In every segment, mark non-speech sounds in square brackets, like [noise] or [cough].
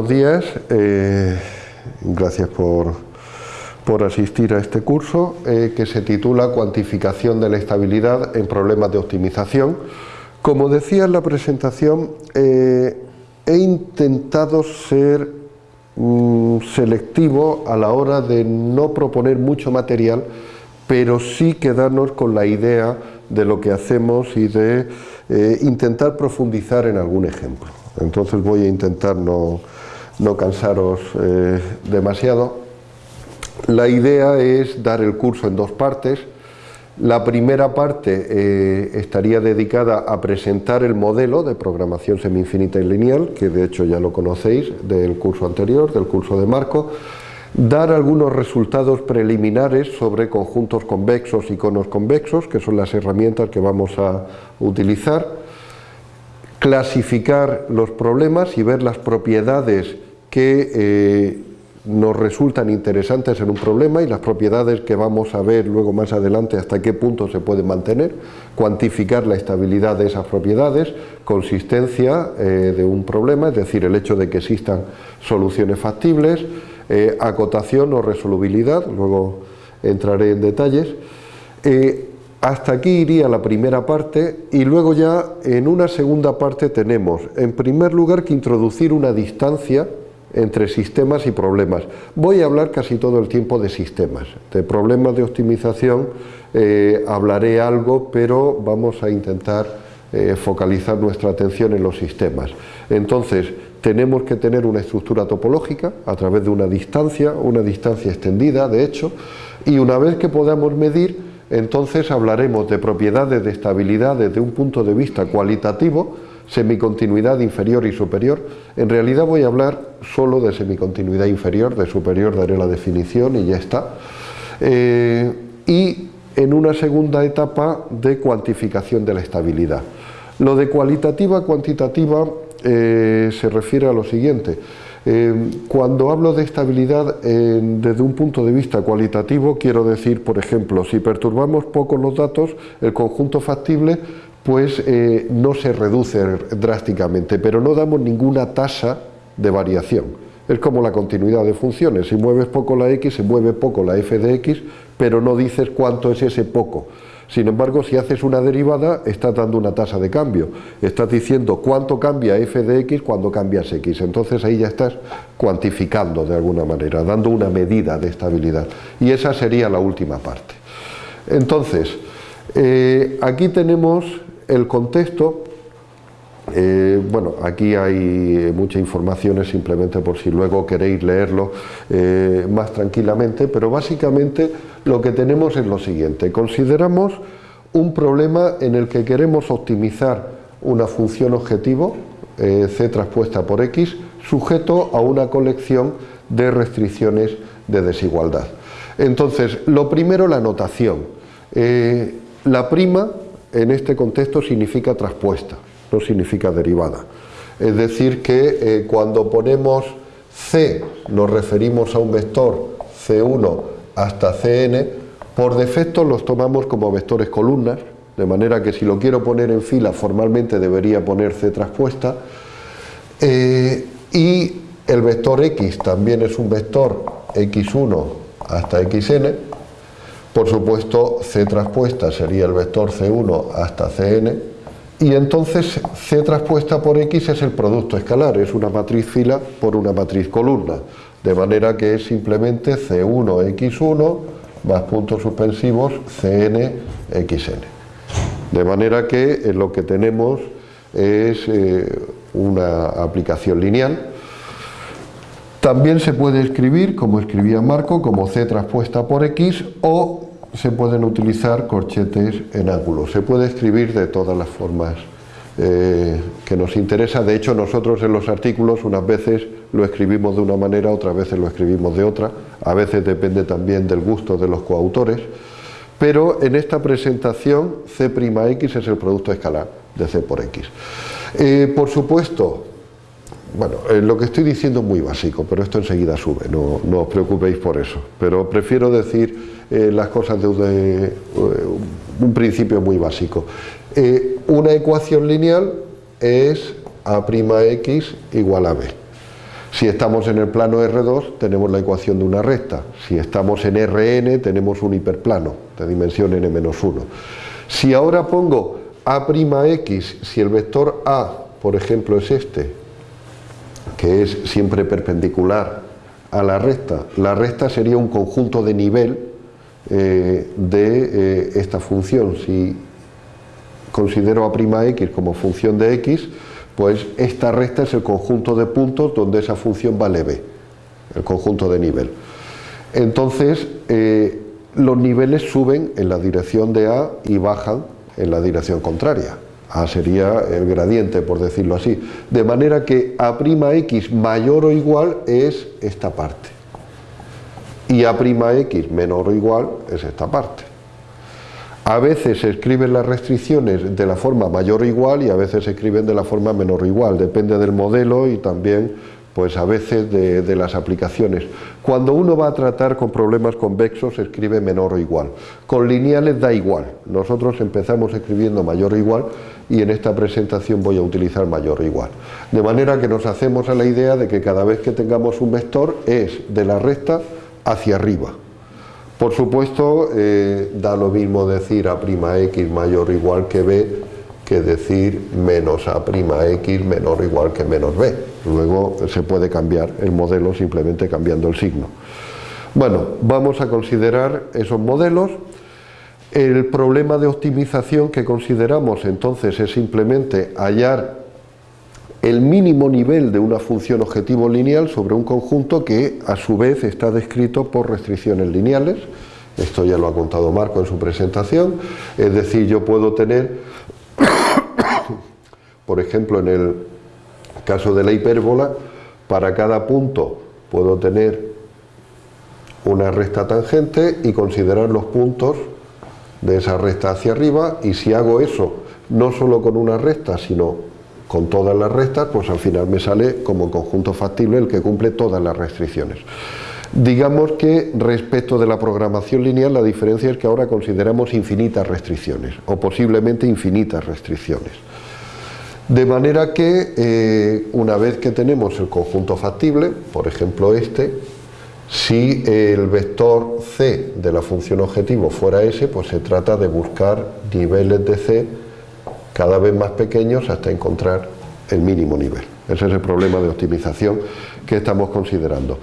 Buenos días. Eh, gracias por, por, asistir a este curso eh, que se titula Cuantificación de la estabilidad en problemas de optimización. Como decía en la presentación, eh, he intentado ser mm, selectivo a la hora de no proponer mucho material, pero sí quedarnos con la idea de lo que hacemos y de intentar profundizar en algún ejemplo. Entonces voy a intentar no, cansaros eh, demasiado. La idea es dar el curso en dos partes. La primera parte eh, estaría dedicada a presentar el modelo de programación semi-infinita y lineal, que de hecho ya lo conocéis del curso anterior, del curso de Marco, dar algunos resultados preliminares sobre conjuntos convexos y conos convexos, que son las herramientas que vamos a utilizar, clasificar los problemas y ver las propiedades que eh, nos resultan interesantes en un problema y las propiedades que vamos a ver luego más adelante hasta qué punto se pueden mantener, cuantificar la estabilidad de esas propiedades, consistencia eh, de un problema, es decir, el hecho de que existan soluciones factibles, eh, acotación o resolubilidad, luego entraré en detalles, hasta aquí iría la primera parte y luego ya en una segunda parte tenemos en primer lugar que introducir una distancia entre sistemas y problemas. Voy a hablar casi todo el tiempo de sistemas, de problemas de optimización eh, hablaré algo, pero vamos a intentar eh, focalizar nuestra atención en los sistemas. Entonces, tenemos que tener una estructura topológica a través de una distancia, una distancia extendida, de hecho, y una vez que podamos medir, entonces hablaremos de propiedades de estabilidad desde un punto de vista cualitativo, semicontinuidad inferior y superior. En realidad voy a hablar solo de semicontinuidad inferior, de superior daré la definición y ya está. Eh, y en una segunda etapa de cuantificación de la estabilidad. Lo de cualitativa cuantitativa eh, se refiere a lo siguiente. Eh, cuando hablo de estabilidad desde un punto de vista cualitativo, quiero decir, por ejemplo, si perturbamos poco los datos, el conjunto factible pues eh, no se reduce drásticamente, pero no damos ninguna tasa de variación. Es como la continuidad de funciones, si mueves poco la x, se mueve poco la f de x, pero no dices cuánto es ese poco. Sin embargo, si haces una derivada, estás dando una tasa de cambio. Estás diciendo cuánto cambia f de x cuando cambias x. Entonces ahí ya estás cuantificando de alguna manera, dando una medida de estabilidad. Y esa sería la última parte. Entonces, eh, aquí tenemos el contexto eh, bueno, aquí hay mucha información, simplemente por si luego queréis leerlo eh, más tranquilamente, pero básicamente lo que tenemos es lo siguiente. Consideramos un problema en el que queremos optimizar una función objetivo, eh, c traspuesta por x, sujeto a una colección de restricciones de desigualdad. Entonces, lo primero, la notación. la prima, en este contexto, significa traspuesta no significa derivada. Es decir que eh, cuando ponemos C nos referimos a un vector C1 hasta Cn, por defecto los tomamos como vectores columnas, de manera que si lo quiero poner en fila formalmente debería poner C traspuesta, eh, y el vector X también es un vector X1 hasta Xn, por supuesto C traspuesta sería el vector C1 hasta Cn, y entonces C traspuesta por X es el producto escalar, es una matriz fila por una matriz columna, de manera que es simplemente C1X1 más puntos suspensivos CNXN. De manera que eh, lo que tenemos es eh, una aplicación lineal. También se puede escribir, como escribía Marco, como C traspuesta por X o se pueden utilizar corchetes en ángulo. Se puede escribir de todas las formas eh, que nos interesa. De hecho, nosotros en los artículos unas veces lo escribimos de una manera, otras veces lo escribimos de otra. A veces depende también del gusto de los coautores. Pero en esta presentación C'X es el producto escalar de C por X. Eh, por supuesto, bueno, eh, lo que estoy diciendo es muy básico, pero esto enseguida sube, no, no os preocupéis por eso. Pero prefiero decir eh, las cosas de, eh, un principio muy básico. una ecuación lineal es a' x igual a b. Si estamos en el plano R2 tenemos la ecuación de una recta, si estamos en Rn tenemos un hiperplano de dimensión n-1. Si ahora pongo A'x, si el vector A, por ejemplo, es este, que es siempre perpendicular a la recta, la recta sería un conjunto de nivel eh, de eh, esta función. Si considero A'x como función de x, pues esta recta es el conjunto de puntos donde esa función vale b, el conjunto de nivel. Entonces, eh, los niveles suben en la dirección de A y bajan en la dirección contraria. A sería el gradiente, por decirlo así. De manera que A'x mayor o igual es esta parte. Y A'x menor o igual es esta parte. A veces se escriben las restricciones de la forma mayor o igual y a veces se escriben de la forma menor o igual, depende del modelo y también pues a veces de, las aplicaciones. Cuando uno va a tratar con problemas convexos se escribe menor o igual. Con lineales da igual. Nosotros empezamos escribiendo mayor o igual y en esta presentación voy a utilizar mayor o igual. De manera que nos hacemos a la idea de que cada vez que tengamos un vector es de la recta hacia arriba. Por supuesto, eh, da lo mismo decir a' x mayor o igual que b que decir menos a' x menor o igual que menos b. Luego se puede cambiar el modelo simplemente cambiando el signo. Bueno, vamos a considerar esos modelos. El problema de optimización que consideramos entonces es simplemente hallar el mínimo nivel de una función objetivo lineal sobre un conjunto que a su vez está descrito por restricciones lineales. Esto ya lo ha contado Marco en su presentación. Es decir, yo puedo tener, [coughs] por ejemplo, en el caso de la hipérbola, para cada punto puedo tener una recta tangente y considerar los puntos de esa recta hacia arriba y si hago eso no solo con una recta sino con todas las restas, pues al final me sale como conjunto factible el que cumple todas las restricciones. Digamos que respecto de la programación lineal la diferencia es que ahora consideramos infinitas restricciones o posiblemente infinitas restricciones. De manera que eh, una vez que tenemos el conjunto factible, por ejemplo este, si el vector c de la función objetivo fuera s, pues se trata de buscar niveles de c cada vez más pequeños hasta encontrar el mínimo nivel. Ese es el problema de optimización que estamos considerando.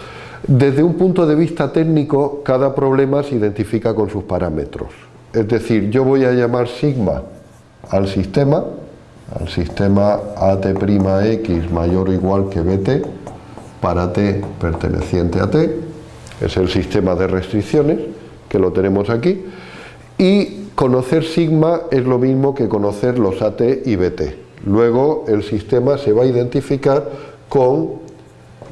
Desde un punto de vista técnico, cada problema se identifica con sus parámetros. Es decir, yo voy a llamar sigma al sistema, al sistema AT'X mayor o igual que BT, para T perteneciente a T, es el sistema de restricciones, que lo tenemos aquí, y Conocer sigma es lo mismo que conocer los AT y BT. Luego el sistema se va a identificar con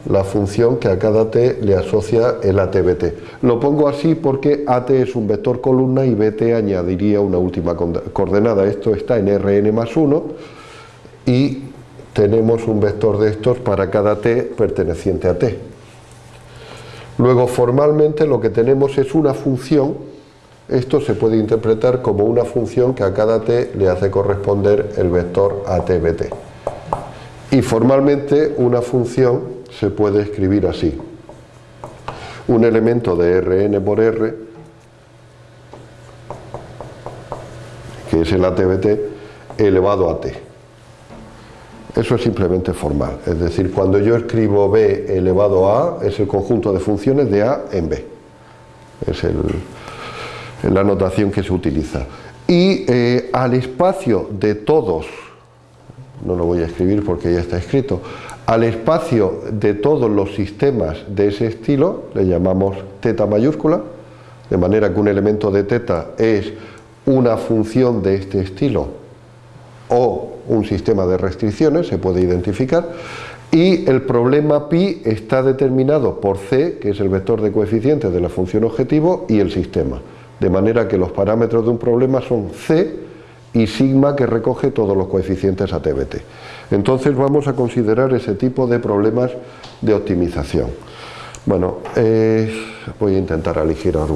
la función que a cada t le asocia el AT-BT. Lo pongo así porque AT es un vector columna y BT añadiría una última coordenada. Esto está en Rn más 1 y tenemos un vector de estos para cada t perteneciente a t. Luego formalmente lo que tenemos es una función esto se puede interpretar como una función que a cada t le hace corresponder el vector atbt. Y formalmente una función se puede escribir así. Un elemento de Rn por R, que es el atbt, elevado a t. Eso es simplemente formal, es decir, cuando yo escribo b elevado a a, es el conjunto de funciones de a en b. Es la notación que se utiliza. Y eh, al espacio de todos, no lo voy a escribir porque ya está escrito, al espacio de todos los sistemas de ese estilo le llamamos teta mayúscula, de manera que un elemento de teta es una función de este estilo o un sistema de restricciones, se puede identificar, y el problema pi está determinado por c, que es el vector de coeficientes de la función objetivo, y el sistema de manera que los parámetros de un problema son C y sigma que recoge todos los coeficientes ATBT. Entonces vamos a considerar ese tipo de problemas de optimización. Bueno, eh, voy a intentar aligerar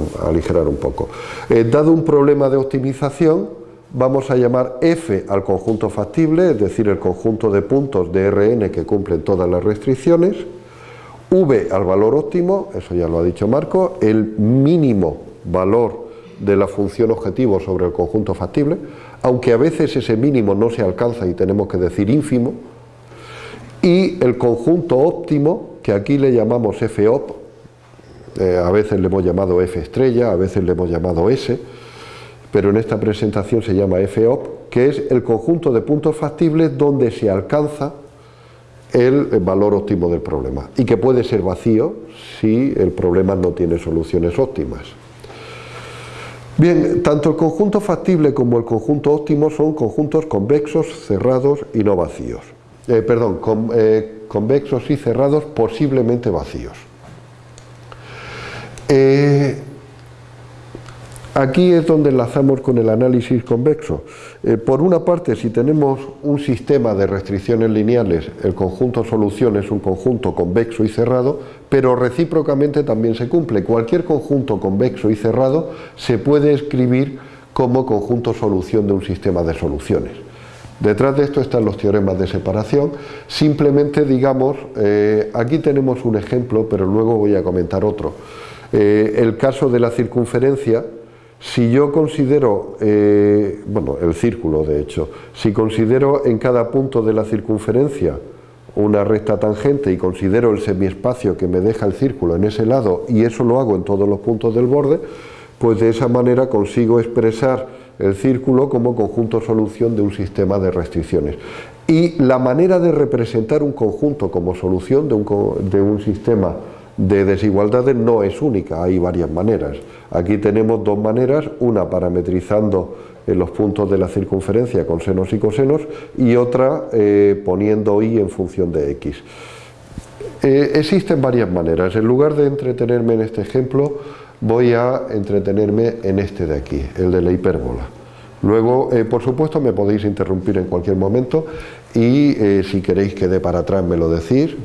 un, poco. Eh, dado un problema de optimización, vamos a llamar F al conjunto factible, es decir, el conjunto de puntos de Rn que cumplen todas las restricciones, V al valor óptimo, eso ya lo ha dicho Marco, el mínimo valor de la función objetivo sobre el conjunto factible, aunque a veces ese mínimo no se alcanza y tenemos que decir ínfimo, y el conjunto óptimo, que aquí le llamamos FOP, eh, a veces le hemos llamado F estrella, a veces le hemos llamado S, pero en esta presentación se llama FOP, que es el conjunto de puntos factibles donde se alcanza el valor óptimo del problema y que puede ser vacío si el problema no tiene soluciones óptimas. Bien, tanto el conjunto factible como el conjunto óptimo son conjuntos convexos, cerrados y no vacíos. Eh, perdón, eh, convexos y cerrados posiblemente vacíos. Eh, Aquí es donde enlazamos con el análisis convexo. Eh, por una parte, si tenemos un sistema de restricciones lineales, el conjunto solución es un conjunto convexo y cerrado, pero recíprocamente también se cumple. Cualquier conjunto convexo y cerrado se puede escribir como conjunto solución de un sistema de soluciones. Detrás de esto están los teoremas de separación. Simplemente digamos, eh, aquí tenemos un ejemplo, pero luego voy a comentar otro. Eh, el caso de la circunferencia, si yo considero, eh, bueno, el círculo de hecho, si considero en cada punto de la circunferencia una recta tangente y considero el semiespacio que me deja el círculo en ese lado y eso lo hago en todos los puntos del borde, pues de esa manera consigo expresar el círculo como conjunto solución de un sistema de restricciones. Y la manera de representar un conjunto como solución de un, de un sistema de desigualdades no es única, hay varias maneras. Aquí tenemos dos maneras, una parametrizando en los puntos de la circunferencia con senos y cosenos y otra eh, poniendo y en función de x. Eh, existen varias maneras, en lugar de entretenerme en este ejemplo voy a entretenerme en este de aquí, el de la hipérbola. Luego, eh, por supuesto, me podéis interrumpir en cualquier momento y si queréis que dé para atrás me lo decís,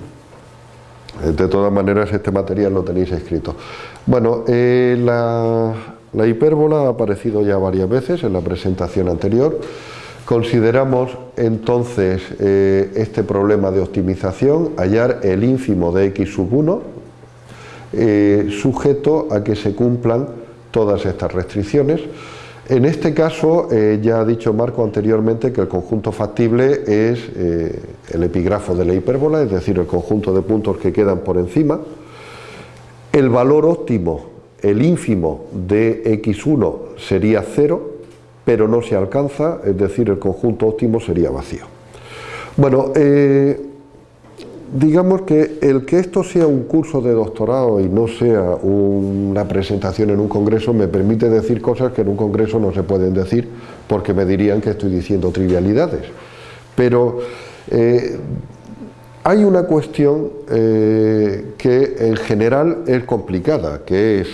de todas maneras, este material lo tenéis escrito. Bueno, eh, la, hipérbola ha aparecido ya varias veces en la presentación anterior. Consideramos entonces eh, este problema de optimización, hallar el ínfimo de x sub 1, eh, sujeto a que se cumplan todas estas restricciones. En este caso, ya ha dicho Marco anteriormente que el conjunto factible es el epígrafo de la hipérbola, es decir, el conjunto de puntos que quedan por encima. El valor óptimo, el ínfimo de x1 sería 0, pero no se alcanza, es decir, el conjunto óptimo sería vacío. Bueno, eh, digamos que el que esto sea un curso de doctorado y no sea una presentación en un congreso me permite decir cosas que en un congreso no se pueden decir porque me dirían que estoy diciendo trivialidades. Pero eh, hay una cuestión eh, que en general es complicada, que es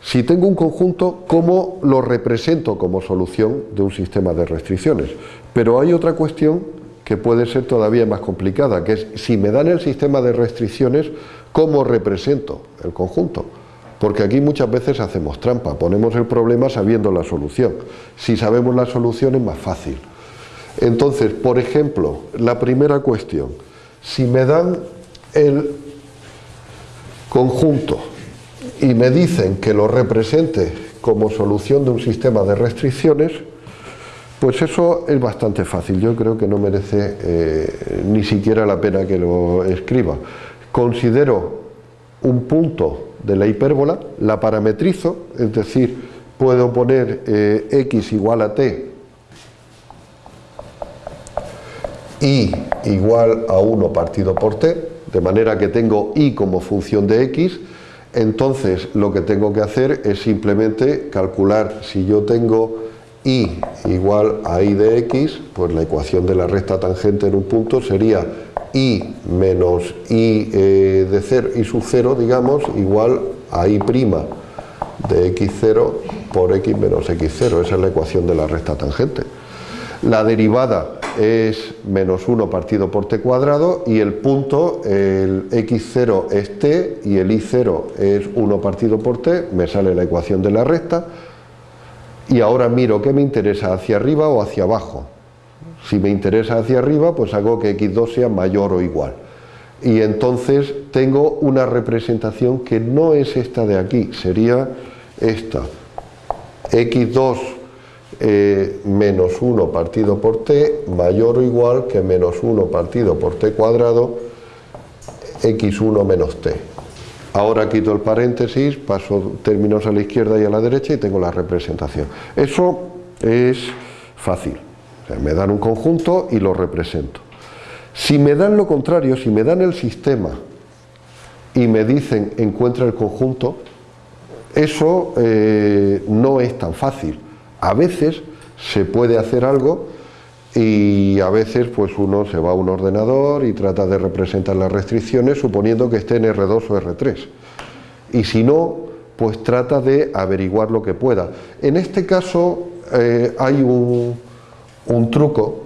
si tengo un conjunto, ¿cómo lo represento como solución de un sistema de restricciones? Pero hay otra cuestión que puede ser todavía más complicada, que es si me dan el sistema de restricciones, ¿cómo represento el conjunto? Porque aquí muchas veces hacemos trampa, ponemos el problema sabiendo la solución. Si sabemos la solución es más fácil. Entonces, por ejemplo, la primera cuestión, si me dan el conjunto y me dicen que lo represente como solución de un sistema de restricciones, pues eso es bastante fácil, yo creo que no merece eh, ni siquiera la pena que lo escriba. Considero un punto de la hipérbola, la parametrizo, es decir, puedo poner eh, x igual a t y igual a 1 partido por t, de manera que tengo y como función de x, entonces lo que tengo que hacer es simplemente calcular si yo tengo y igual a y de x, pues la ecuación de la recta tangente en un punto sería y menos y eh, de 0 y sub 0, digamos, igual a y prima de x0 por x menos x0, esa es la ecuación de la recta tangente. La derivada es menos 1 partido por t cuadrado y el punto, el x0 es t y el y0 es 1 partido por t, me sale la ecuación de la recta, y ahora miro qué me interesa, hacia arriba o hacia abajo. Si me interesa hacia arriba, pues hago que x2 sea mayor o igual. y entonces tengo una representación que no es esta de aquí, sería esta, x2 eh, menos 1 partido por t mayor o igual que menos 1 partido por t cuadrado x1 menos t. Ahora quito el paréntesis, paso términos a la izquierda y a la derecha y tengo la representación. Eso es fácil. me dan un conjunto y lo represento. Si me dan lo contrario, si me dan el sistema y me dicen encuentra el conjunto, eso eh, no es tan fácil. A veces se puede hacer algo y a veces pues uno se va a un ordenador y trata de representar las restricciones suponiendo que esté en R2 o R3 y si no pues trata de averiguar lo que pueda. En este caso eh, hay un, truco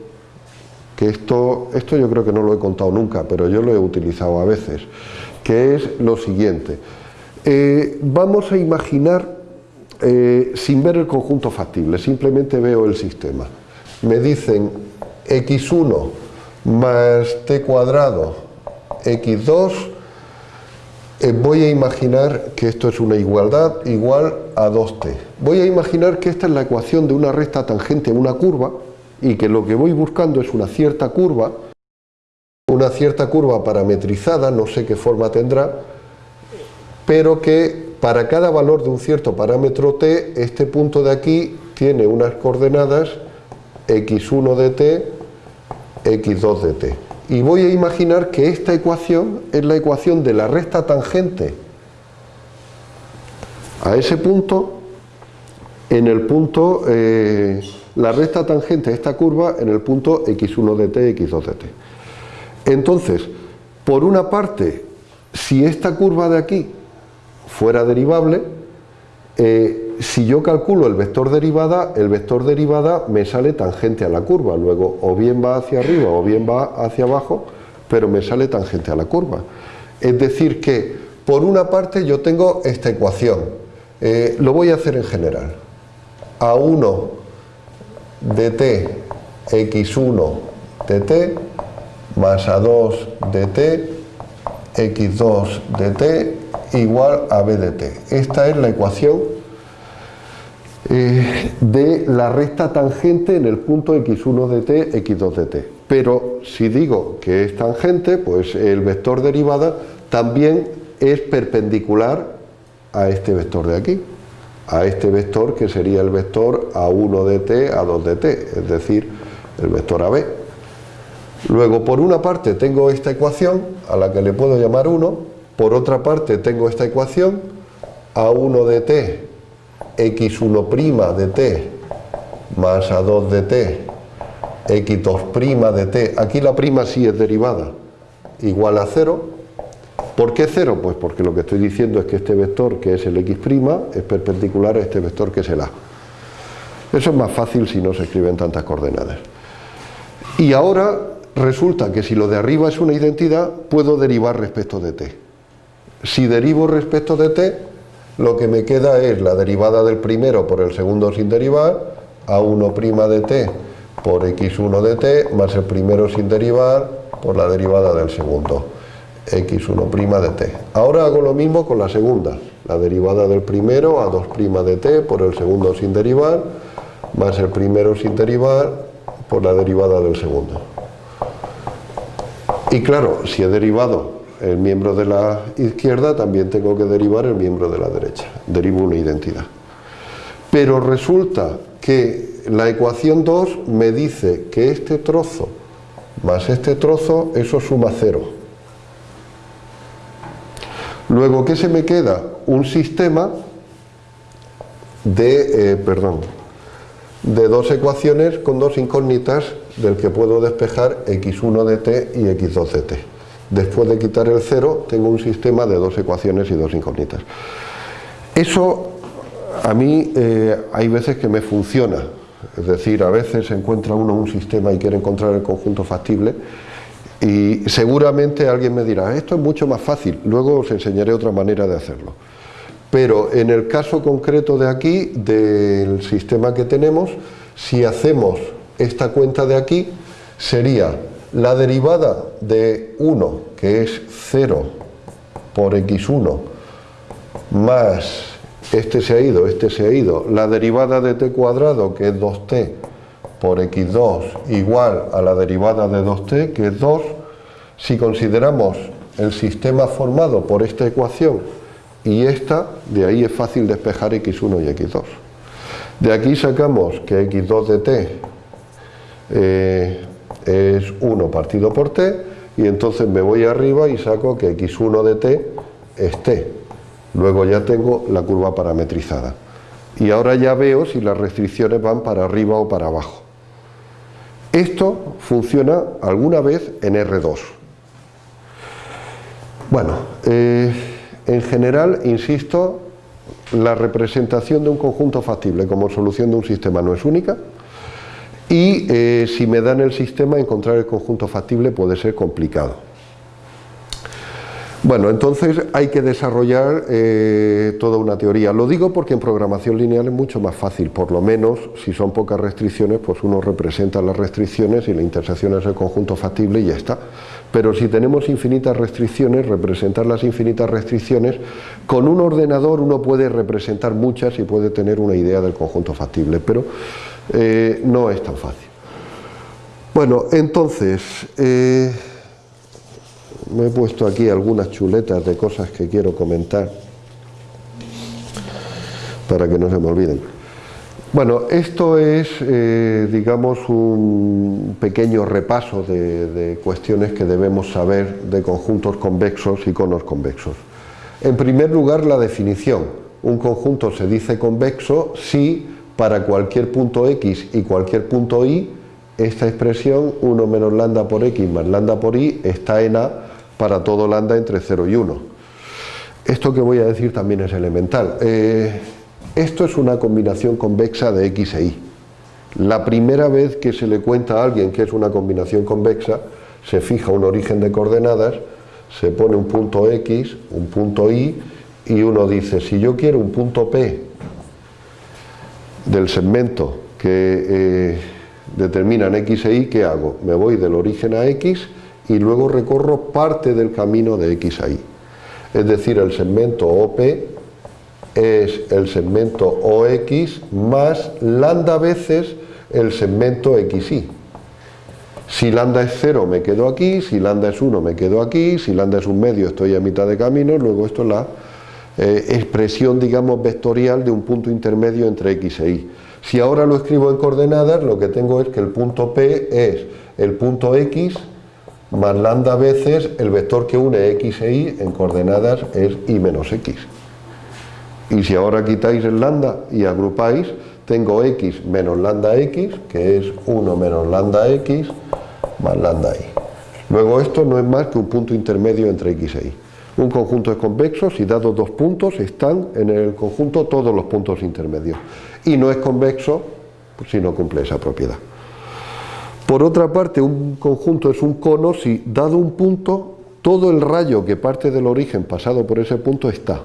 que esto, esto yo creo que no lo he contado nunca pero yo lo he utilizado a veces que es lo siguiente. Eh, vamos a imaginar eh, sin ver el conjunto factible simplemente veo el sistema me dicen x1 más t cuadrado x2, eh, voy a imaginar que esto es una igualdad igual a 2t. Voy a imaginar que esta es la ecuación de una recta tangente a una curva y que lo que voy buscando es una cierta curva, una cierta curva parametrizada, no sé qué forma tendrá, pero que para cada valor de un cierto parámetro t, este punto de aquí tiene unas coordenadas x1 de t, x2 de t. Y voy a imaginar que esta ecuación es la ecuación de la recta tangente a ese punto, en el punto, eh, la recta tangente a esta curva en el punto x1 de t, x2 de t. Entonces, por una parte, si esta curva de aquí fuera derivable, eh, si yo calculo el vector derivada, el vector derivada me sale tangente a la curva, luego o bien va hacia arriba o bien va hacia abajo, pero me sale tangente a la curva. Es decir que, por una parte yo tengo esta ecuación, eh, lo voy a hacer en general, a1 de t x1 de t más a2 de t x2 de t igual a b de t. Esta es la ecuación eh, de la recta tangente en el punto x1 de t, x2 de t. Pero si digo que es tangente, pues el vector derivada también es perpendicular a este vector de aquí, a este vector que sería el vector a1 de t, a2 de t, es decir, el vector AB. Luego, por una parte tengo esta ecuación, a la que le puedo llamar 1, por otra parte tengo esta ecuación, a1 de t x1' de t más a2 de t, x2' de t, aquí la prima sí es derivada, igual a 0. ¿Por qué 0? Pues porque lo que estoy diciendo es que este vector, que es el x', es perpendicular a este vector que es el a. Eso es más fácil si no se escriben tantas coordenadas. Y ahora resulta que si lo de arriba es una identidad, puedo derivar respecto de t. Si derivo respecto de t, lo que me queda es la derivada del primero por el segundo sin derivar, a1' de t por x1 de t, más el primero sin derivar por la derivada del segundo, x1' de t. Ahora hago lo mismo con la segunda, la derivada del primero, a 2' de t por el segundo sin derivar, más el primero sin derivar por la derivada del segundo. Y claro, si he derivado el miembro de la izquierda, también tengo que derivar el miembro de la derecha. Derivo una identidad. Pero resulta que la ecuación 2 me dice que este trozo más este trozo, eso suma cero. Luego, ¿qué se me queda? Un sistema de, eh, perdón, de dos ecuaciones con dos incógnitas del que puedo despejar x1 de t y x2 de t. Después de quitar el cero, tengo un sistema de dos ecuaciones y dos incógnitas. Eso a mí eh, hay veces que me funciona, es decir, a veces encuentra uno un sistema y quiere encontrar el conjunto factible y seguramente alguien me dirá, esto es mucho más fácil, luego os enseñaré otra manera de hacerlo. Pero en el caso concreto de aquí, del sistema que tenemos, si hacemos esta cuenta de aquí, sería La derivada de 1, que es 0 por x1, más este se ha ido, este se ha ido, la derivada de t cuadrado, que es 2t, por x2 igual a la derivada de 2t, que es 2, si consideramos el sistema formado por esta ecuación y esta, de ahí es fácil despejar x1 y x2. De aquí sacamos que x2 de t eh, es 1 partido por t y entonces me voy arriba y saco que x1 de t es t. Luego ya tengo la curva parametrizada. Y ahora ya veo si las restricciones van para arriba o para abajo. Esto funciona alguna vez en R2. Bueno, eh, en general, insisto, la representación de un conjunto factible como solución de un sistema no es única y eh, si me dan el sistema encontrar el conjunto factible puede ser complicado. Bueno, entonces hay que desarrollar eh, toda una teoría. Lo digo porque en programación lineal es mucho más fácil, por lo menos si son pocas restricciones, pues uno representa las restricciones y la intersección es el conjunto factible y ya está. Pero si tenemos infinitas restricciones, representar las infinitas restricciones, con un ordenador uno puede representar muchas y puede tener una idea del conjunto factible, pero eh, no es tan fácil. Bueno, entonces... Eh, me he puesto aquí algunas chuletas de cosas que quiero comentar para que no se me olviden. Bueno, esto es, eh, digamos, un pequeño repaso de, de, cuestiones que debemos saber de conjuntos convexos y conos convexos. En primer lugar, la definición. Un conjunto se dice convexo si para cualquier punto x y cualquier punto y esta expresión 1 menos lambda por x más lambda por y está en A para todo lambda entre 0 y 1. Esto que voy a decir también es elemental. Eh, esto es una combinación convexa de x e y. La primera vez que se le cuenta a alguien que es una combinación convexa, se fija un origen de coordenadas, se pone un punto x, un punto y, y uno dice, si yo quiero un punto p del segmento que eh, determinan x e y, ¿qué hago? Me voy del origen a x y luego recorro parte del camino de X a Y. Es decir, el segmento OP es el segmento OX más lambda veces el segmento XY. Si lambda es 0 me quedo aquí, si lambda es 1 me quedo aquí, si lambda es un medio estoy a mitad de camino, luego esto es la eh, expresión digamos vectorial de un punto intermedio entre X e Y. Si ahora lo escribo en coordenadas, lo que tengo es que el punto P es el punto X más lambda veces el vector que une x e y en coordenadas es y menos x. Y si ahora quitáis el lambda y agrupáis, tengo x menos lambda x, que es 1 menos lambda x, más lambda y. Luego esto no es más que un punto intermedio entre x e y. Un conjunto es convexo si dados dos puntos están en el conjunto todos los puntos intermedios. Y no es convexo si no cumple esa propiedad. Por otra parte, un conjunto es un cono si, dado un punto, todo el rayo que parte del origen pasado por ese punto está.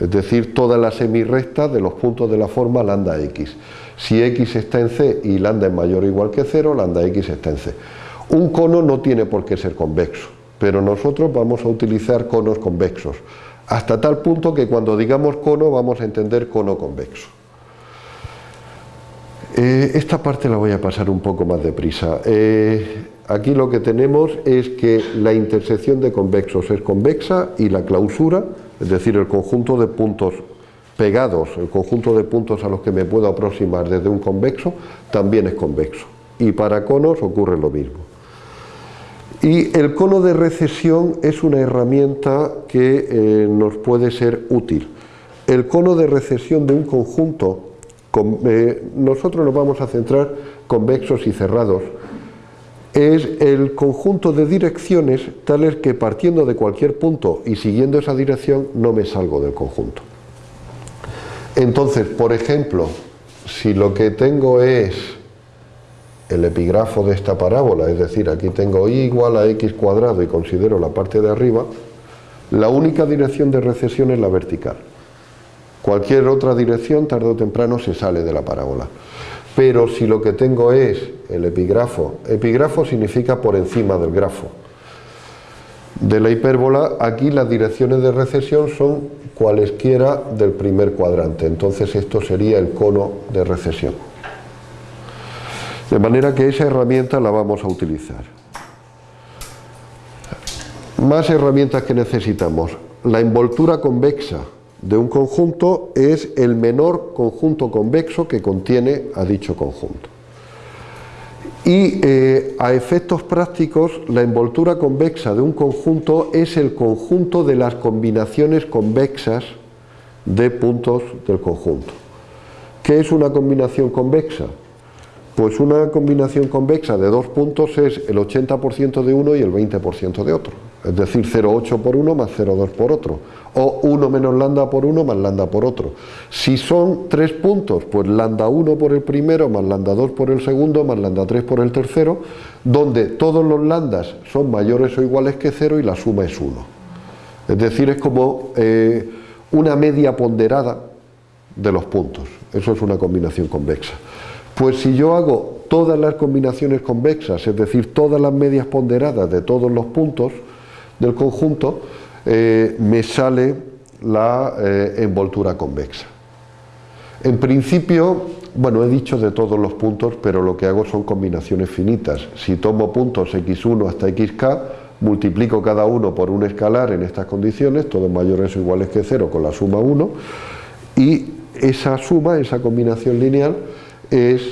Es decir, toda la semirrecta de los puntos de la forma lambda x. Si x está en C y lambda es mayor o igual que 0, lambda x está en C. Un cono no tiene por qué ser convexo, pero nosotros vamos a utilizar conos convexos, hasta tal punto que cuando digamos cono vamos a entender cono convexo. Eh, esta parte la voy a pasar un poco más deprisa. Eh, aquí lo que tenemos es que la intersección de convexos es convexa y la clausura, es decir, el conjunto de puntos pegados, el conjunto de puntos a los que me puedo aproximar desde un convexo, también es convexo. Y para conos ocurre lo mismo. Y el cono de recesión es una herramienta que eh, nos puede ser útil. El cono de recesión de un conjunto eh, nosotros nos vamos a centrar convexos y cerrados. Es el conjunto de direcciones tales que partiendo de cualquier punto y siguiendo esa dirección no me salgo del conjunto. Entonces, por ejemplo, si lo que tengo es el epígrafo de esta parábola, es decir, aquí tengo y igual a x cuadrado y considero la parte de arriba, la única dirección de recesión es la vertical. Cualquier otra dirección tarde o temprano se sale de la parábola. pero si lo que tengo es el epígrafo, epígrafo significa por encima del grafo, de la hipérbola, aquí las direcciones de recesión son cualesquiera del primer cuadrante, entonces esto sería el cono de recesión. De manera que esa herramienta la vamos a utilizar. Más herramientas que necesitamos. La envoltura convexa de un conjunto es el menor conjunto convexo que contiene a dicho conjunto. Y eh, a efectos prácticos, la envoltura convexa de un conjunto es el conjunto de las combinaciones convexas de puntos del conjunto. ¿Qué es una combinación convexa? Pues una combinación convexa de dos puntos es el 80% de uno y el 20% de otro. Es decir, 0,8 por uno más 0,2 por otro o 1 menos lambda por 1 más lambda por otro. Si son tres puntos, pues lambda 1 por el primero, más lambda 2 por el segundo, más lambda 3 por el tercero, donde todos los lambdas son mayores o iguales que 0 y la suma es 1. Es decir, es como eh, una media ponderada de los puntos. Eso es una combinación convexa. Pues si yo hago todas las combinaciones convexas, es decir, todas las medias ponderadas de todos los puntos del conjunto, eh, me sale la eh, envoltura convexa. En principio, bueno, he dicho de todos los puntos, pero lo que hago son combinaciones finitas. Si tomo puntos x1 hasta xk, multiplico cada uno por un escalar en estas condiciones, todos mayores o iguales que 0 con la suma 1, y esa suma, esa combinación lineal, es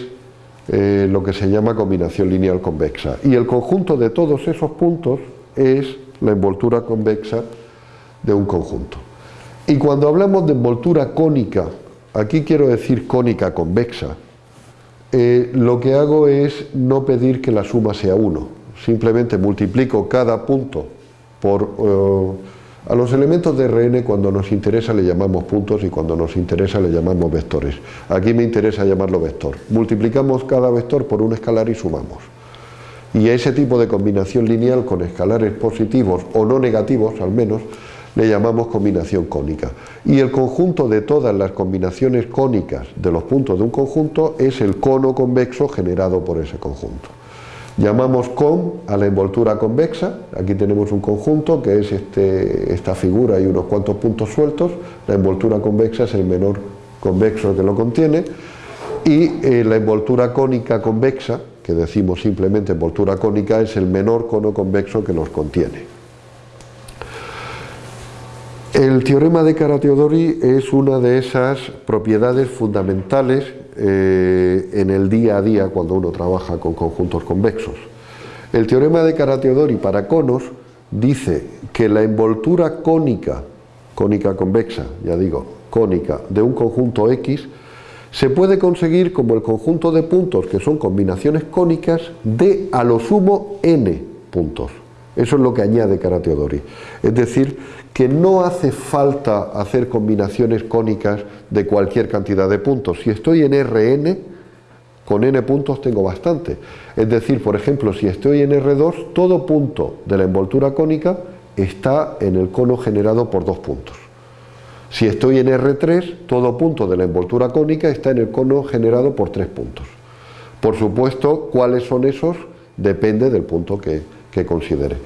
eh, lo que se llama combinación lineal convexa. Y el conjunto de todos esos puntos es la envoltura convexa de un conjunto. Y cuando hablamos de envoltura cónica, aquí quiero decir cónica convexa, eh, lo que hago es no pedir que la suma sea 1, simplemente multiplico cada punto por... Eh, a los elementos de Rn cuando nos interesa le llamamos puntos y cuando nos interesa le llamamos vectores. Aquí me interesa llamarlo vector. Multiplicamos cada vector por un escalar y sumamos. Y a ese tipo de combinación lineal con escalares positivos o no negativos al menos, le llamamos combinación cónica. Y el conjunto de todas las combinaciones cónicas de los puntos de un conjunto es el cono convexo generado por ese conjunto. Llamamos con a la envoltura convexa, aquí tenemos un conjunto que es este, esta figura y unos cuantos puntos sueltos, la envoltura convexa es el menor convexo que lo contiene, y eh, la envoltura cónica convexa, que decimos simplemente envoltura cónica, es el menor cono convexo que los contiene. El teorema de Caratteodori es una de esas propiedades fundamentales eh, en el día a día cuando uno trabaja con conjuntos convexos. El teorema de Caratteodori para conos dice que la envoltura cónica, cónica convexa, ya digo, cónica, de un conjunto X, se puede conseguir como el conjunto de puntos que son combinaciones cónicas de a lo sumo n puntos. Eso es lo que añade Caratteodori. Es decir, que no hace falta hacer combinaciones cónicas de cualquier cantidad de puntos. Si estoy en Rn, con n puntos tengo bastante. Es decir, por ejemplo, si estoy en R2, todo punto de la envoltura cónica está en el cono generado por dos puntos. Si estoy en R3, todo punto de la envoltura cónica está en el cono generado por tres puntos. Por supuesto, ¿cuáles son esos? Depende del punto que, que considere.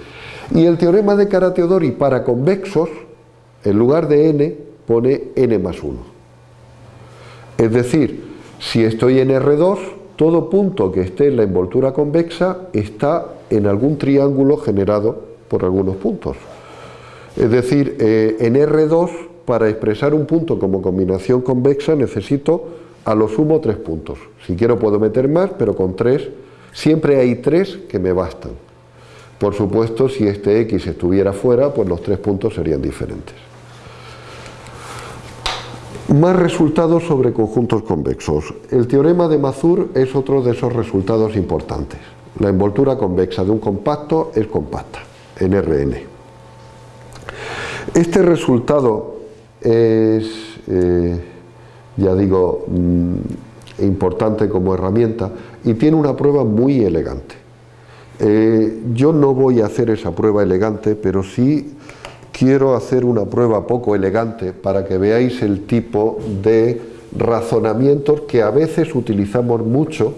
Y el teorema de Caratteodori para convexos, en lugar de n, pone n más 1. Es decir, si estoy en R2, todo punto que esté en la envoltura convexa está en algún triángulo generado por algunos puntos. Es decir, eh, en R2, para expresar un punto como combinación convexa, necesito a lo sumo tres puntos. Si quiero puedo meter más, pero con tres, siempre hay tres que me bastan. Por supuesto, si este X estuviera fuera, pues los tres puntos serían diferentes. Más resultados sobre conjuntos convexos. El teorema de Mazur es otro de esos resultados importantes. La envoltura convexa de un compacto es compacta, en Rn. Este resultado es, eh, ya digo, mm, importante como herramienta y tiene una prueba muy elegante. Eh, yo no voy a hacer esa prueba elegante, pero sí quiero hacer una prueba poco elegante para que veáis el tipo de razonamientos que a veces utilizamos mucho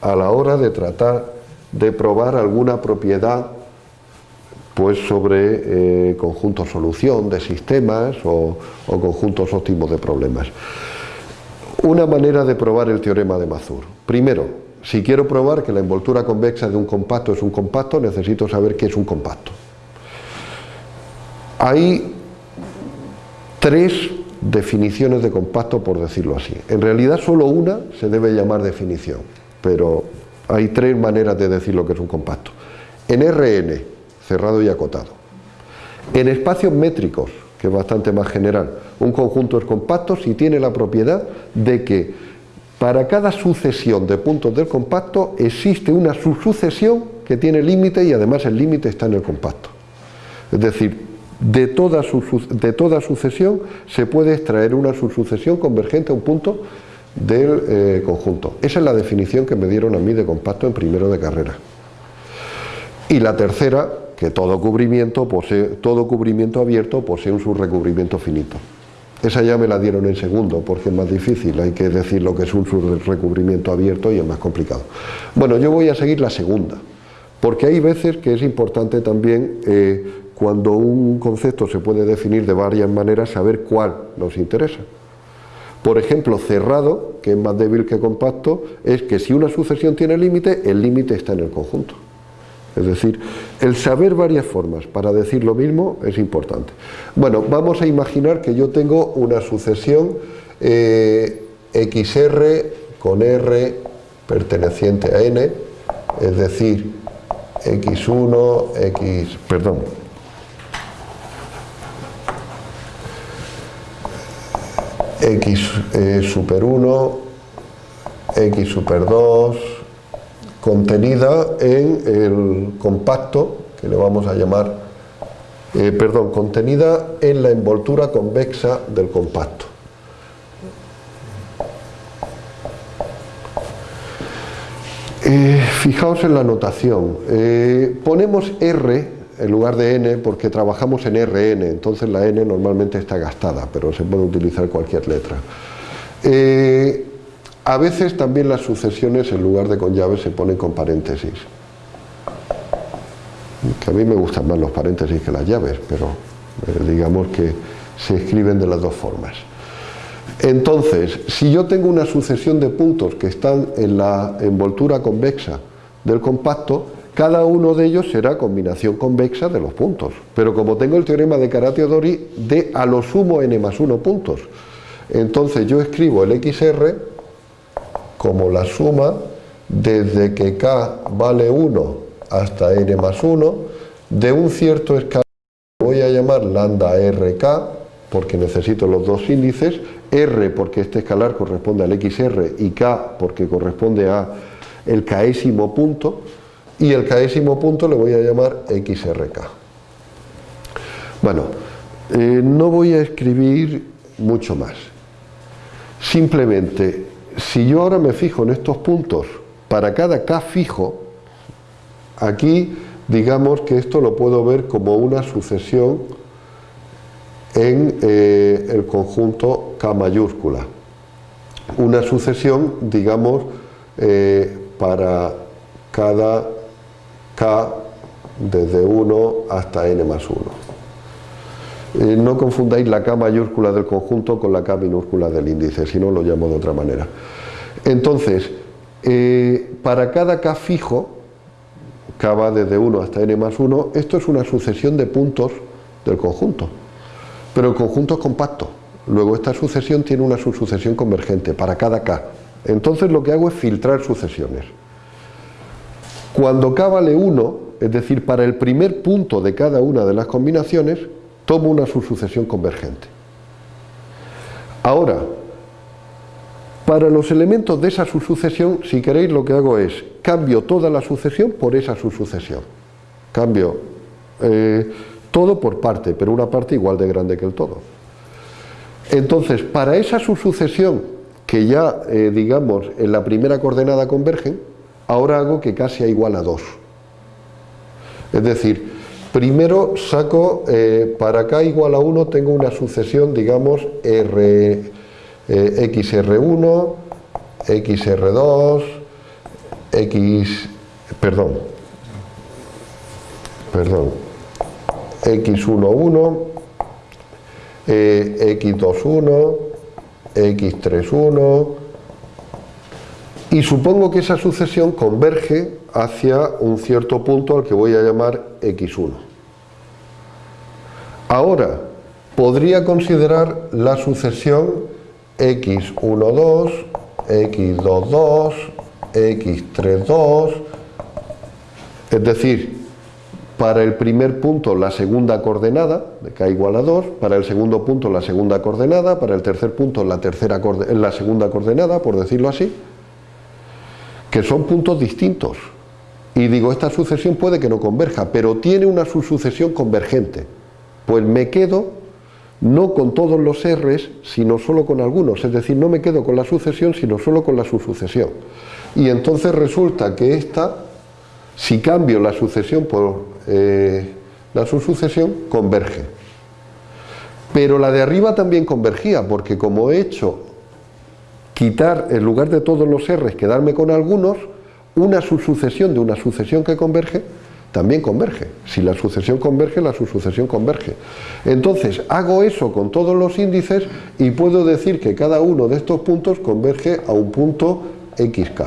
a la hora de tratar de probar alguna propiedad pues sobre eh, conjuntos solución de sistemas o, o conjuntos óptimos de problemas. Una manera de probar el teorema de Mazur. Primero, si quiero probar que la envoltura convexa de un compacto es un compacto, necesito saber qué es un compacto. Hay tres definiciones de compacto, por decirlo así. En realidad solo una se debe llamar definición, pero hay tres maneras de decir lo que es un compacto. En Rn, cerrado y acotado. En espacios métricos, que es bastante más general, un conjunto es compacto si tiene la propiedad de que para cada sucesión de puntos del compacto existe una subsucesión que tiene límite y además el límite está en el compacto. Es decir, de toda, sucesión se puede extraer una subsucesión convergente a un punto del eh, conjunto. Esa es la definición que me dieron a mí de compacto en primero de carrera. Y la tercera, que todo cubrimiento, posee, todo cubrimiento abierto posee un subrecubrimiento finito. Esa ya me la dieron en segundo porque es más difícil, hay que decir lo que es un subrecubrimiento abierto y es más complicado. Bueno, yo voy a seguir la segunda, porque hay veces que es importante también eh, cuando un concepto se puede definir de varias maneras saber cuál nos interesa. Por ejemplo, cerrado, que es más débil que compacto, es que si una sucesión tiene límite, el límite está en el conjunto. Es decir, el saber varias formas para decir lo mismo es importante. Bueno, vamos a imaginar que yo tengo una sucesión eh, XR con R perteneciente a N, es decir, X1, X, perdón, X eh, super 1, X super 2, contenida en el compacto, que le vamos a llamar, eh, perdón, contenida en la envoltura convexa del compacto. Eh, fijaos en la notación, eh, ponemos R en lugar de N porque trabajamos en RN, entonces la N normalmente está gastada, pero se puede utilizar cualquier letra. A veces también las sucesiones en lugar de con llaves se ponen con paréntesis. Que a mí me gustan más los paréntesis que las llaves, pero eh, digamos que se escriben de las dos formas. Entonces, si yo tengo una sucesión de puntos que están en la envoltura convexa del compacto, cada uno de ellos será combinación convexa de los puntos. Pero como tengo el teorema de Carateo-Dori de a lo sumo n más 1 puntos, entonces yo escribo el XR como la suma desde que k vale 1 hasta n más 1 de un cierto escalar que voy a llamar lambda rk porque necesito los dos índices, r porque este escalar corresponde al xr y k porque corresponde a el késimo punto y el késimo punto le voy a llamar xrk. Bueno, eh, no voy a escribir mucho más. Simplemente si yo ahora me fijo en estos puntos para cada K fijo, aquí digamos que esto lo puedo ver como una sucesión en eh, el conjunto K mayúscula. Una sucesión, digamos, eh, para cada K desde 1 hasta n más 1. Eh, no confundáis la K mayúscula del conjunto con la K minúscula del índice, si no lo llamo de otra manera. Entonces, eh, para cada K fijo, K va desde 1 hasta n más 1, esto es una sucesión de puntos del conjunto. Pero el conjunto es compacto. Luego esta sucesión tiene una subsucesión convergente para cada K. Entonces lo que hago es filtrar sucesiones. Cuando K vale 1, es decir, para el primer punto de cada una de las combinaciones, tomo una subsucesión convergente. Ahora, para los elementos de esa subsucesión, si queréis, lo que hago es cambio toda la sucesión por esa subsucesión. Cambio eh, todo por parte, pero una parte igual de grande que el todo. Entonces, para esa subsucesión, que ya, eh, digamos, en la primera coordenada convergen, ahora hago que k sea igual a 2. Es decir, Primero saco, eh, para k igual a 1 tengo una sucesión, digamos, R, eh, XR1, XR2, X, perdón, perdón, X11, eh, X21, X31, y supongo que esa sucesión converge hacia un cierto punto al que voy a llamar X1. Ahora, podría considerar la sucesión X12, X22, X32, es decir, para el primer punto la segunda coordenada, de k igual a 2, para el segundo punto la segunda coordenada, para el tercer punto la, tercera la segunda coordenada, por decirlo así, que son puntos distintos. Y digo, esta sucesión puede que no converja, pero tiene una subsucesión convergente. Pues me quedo no con todos los R's, sino solo con algunos. Es decir, no me quedo con la sucesión, sino solo con la subsucesión. Y entonces resulta que esta, si cambio la sucesión por eh, la subsucesión, converge. Pero la de arriba también convergía, porque como he hecho quitar, en lugar de todos los R's, quedarme con algunos, una subsucesión de una sucesión que converge, también converge. Si la sucesión converge, la subsucesión converge. Entonces, hago eso con todos los índices y puedo decir que cada uno de estos puntos converge a un punto xk.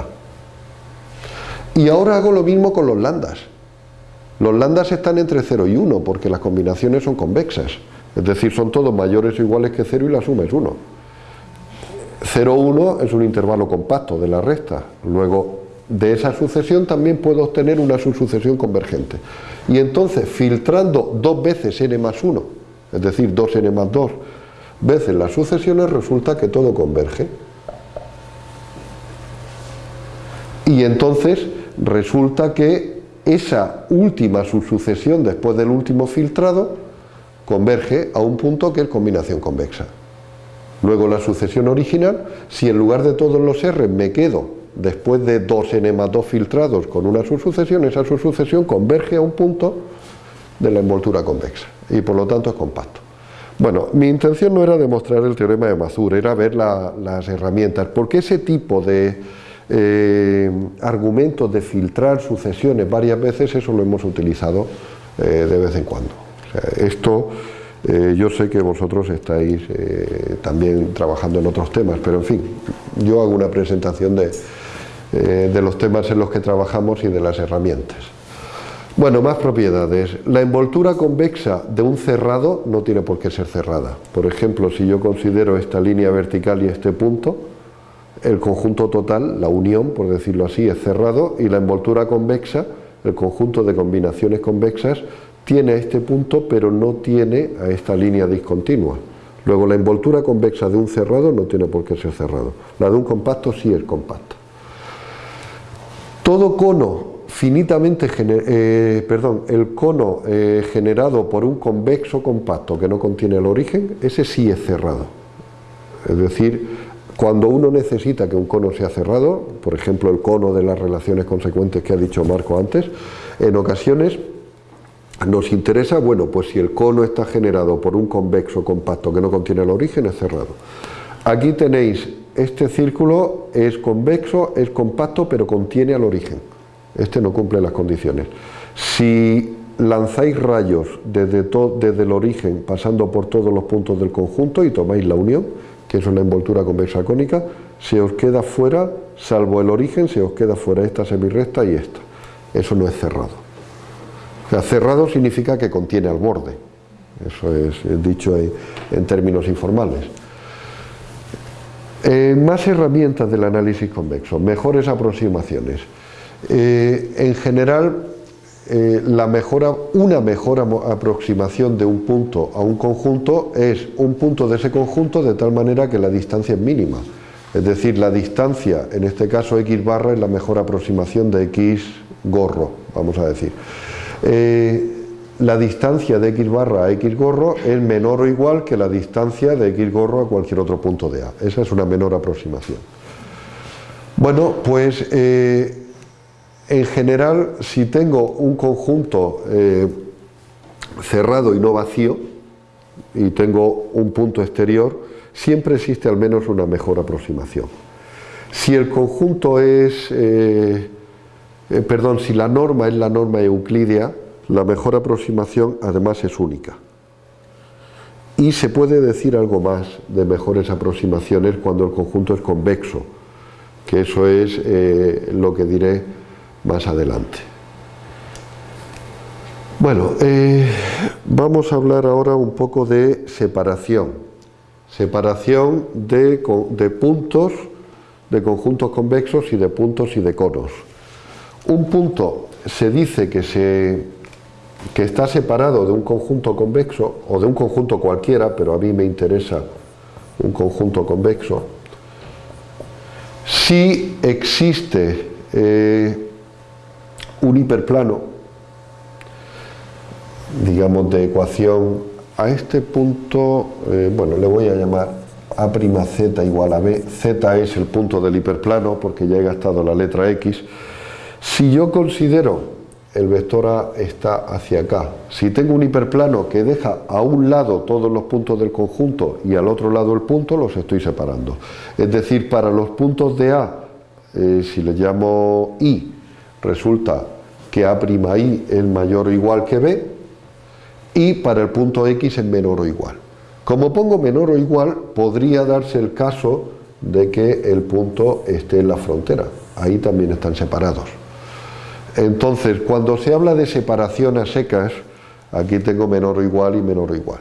Y ahora hago lo mismo con los lambdas. Los lambdas están entre 0 y 1 porque las combinaciones son convexas. Es decir, son todos mayores o iguales que 0 y la suma es 1. 0,1 es un intervalo compacto de la recta. Luego, de esa sucesión también puedo obtener una subsucesión convergente. Y entonces, filtrando dos veces n más 1, es decir, 2n más 2 veces las sucesiones, resulta que todo converge. Y entonces resulta que esa última subsucesión después del último filtrado converge a un punto que es combinación convexa. Luego la sucesión original, si en lugar de todos los R me quedo después de dos 2 filtrados con una subsucesión, esa subsucesión converge a un punto de la envoltura convexa y por lo tanto es compacto. Bueno, mi intención no era demostrar el teorema de Mazur, era ver las herramientas, porque ese tipo de eh, argumentos de filtrar sucesiones varias veces, eso lo hemos utilizado eh, de vez en cuando. esto eh, yo sé que vosotros estáis eh, también trabajando en otros temas, pero en fin, yo hago una presentación de, eh, de los temas en los que trabajamos y de las herramientas. Bueno, más propiedades. La envoltura convexa de un cerrado no tiene por qué ser cerrada. Por ejemplo, si yo considero esta línea vertical y este punto, el conjunto total, la unión, por decirlo así, es cerrado y la envoltura convexa, el conjunto de combinaciones convexas, tiene este punto pero no tiene a esta línea discontinua. Luego la envoltura convexa de un cerrado no tiene por qué ser cerrado. La de un compacto sí es compacta. Todo cono finitamente, eh, perdón, el cono eh, generado por un convexo compacto que no contiene el origen, ese sí es cerrado. Es decir, cuando uno necesita que un cono sea cerrado, por ejemplo el cono de las relaciones consecuentes que ha dicho Marco antes, en ocasiones nos interesa, bueno, pues si el cono está generado por un convexo compacto que no contiene el origen, es cerrado. Aquí tenéis, este círculo es convexo, es compacto, pero contiene al origen. Este no cumple las condiciones. Si lanzáis rayos desde, desde el origen, pasando por todos los puntos del conjunto y tomáis la unión, que es una envoltura convexa cónica, se os queda fuera, salvo el origen, se os queda fuera esta semirrecta y esta. Eso no es cerrado cerrado significa que contiene al borde. Eso es dicho en, términos informales. Eh, más herramientas del análisis convexo, mejores aproximaciones. Eh, en general, eh, la mejora, una mejor aproximación de un punto a un conjunto es un punto de ese conjunto de tal manera que la distancia es mínima. Es decir, la distancia, en este caso x barra, es la mejor aproximación de x gorro, vamos a decir. Eh, la distancia de x barra a x gorro es menor o igual que la distancia de x gorro a cualquier otro punto de A. Esa es una menor aproximación. Bueno, pues eh, en general, si tengo un conjunto eh, cerrado y no vacío, y tengo un punto exterior, siempre existe al menos una mejor aproximación. Si el conjunto es, eh, perdón, si la norma es la norma euclidia, la mejor aproximación además es única. Y se puede decir algo más de mejores aproximaciones cuando el conjunto es convexo, que eso es eh, lo que diré más adelante. Bueno, vamos a hablar ahora un poco de separación. Separación de, de puntos de conjuntos convexos y de puntos y de conos. Un punto se dice que, se, que está separado de un conjunto convexo o de un conjunto cualquiera, pero a mí me interesa un conjunto convexo, si existe eh, un hiperplano, digamos de ecuación a este punto, eh, bueno, le voy a llamar a' igual a b, z es el punto del hiperplano porque ya he gastado la letra x. Si yo considero el vector A está hacia acá, si tengo un hiperplano que deja a un lado todos los puntos del conjunto y al otro lado el punto, los estoy separando. Es decir, para los puntos de A, eh, si le llamo I, resulta que A'I es mayor o igual que B, y para el punto X es menor o igual. Como pongo menor o igual, podría darse el caso de que el punto esté en la frontera. Ahí también están separados. Entonces, cuando se habla de separación a secas, aquí tengo menor o igual y menor o igual.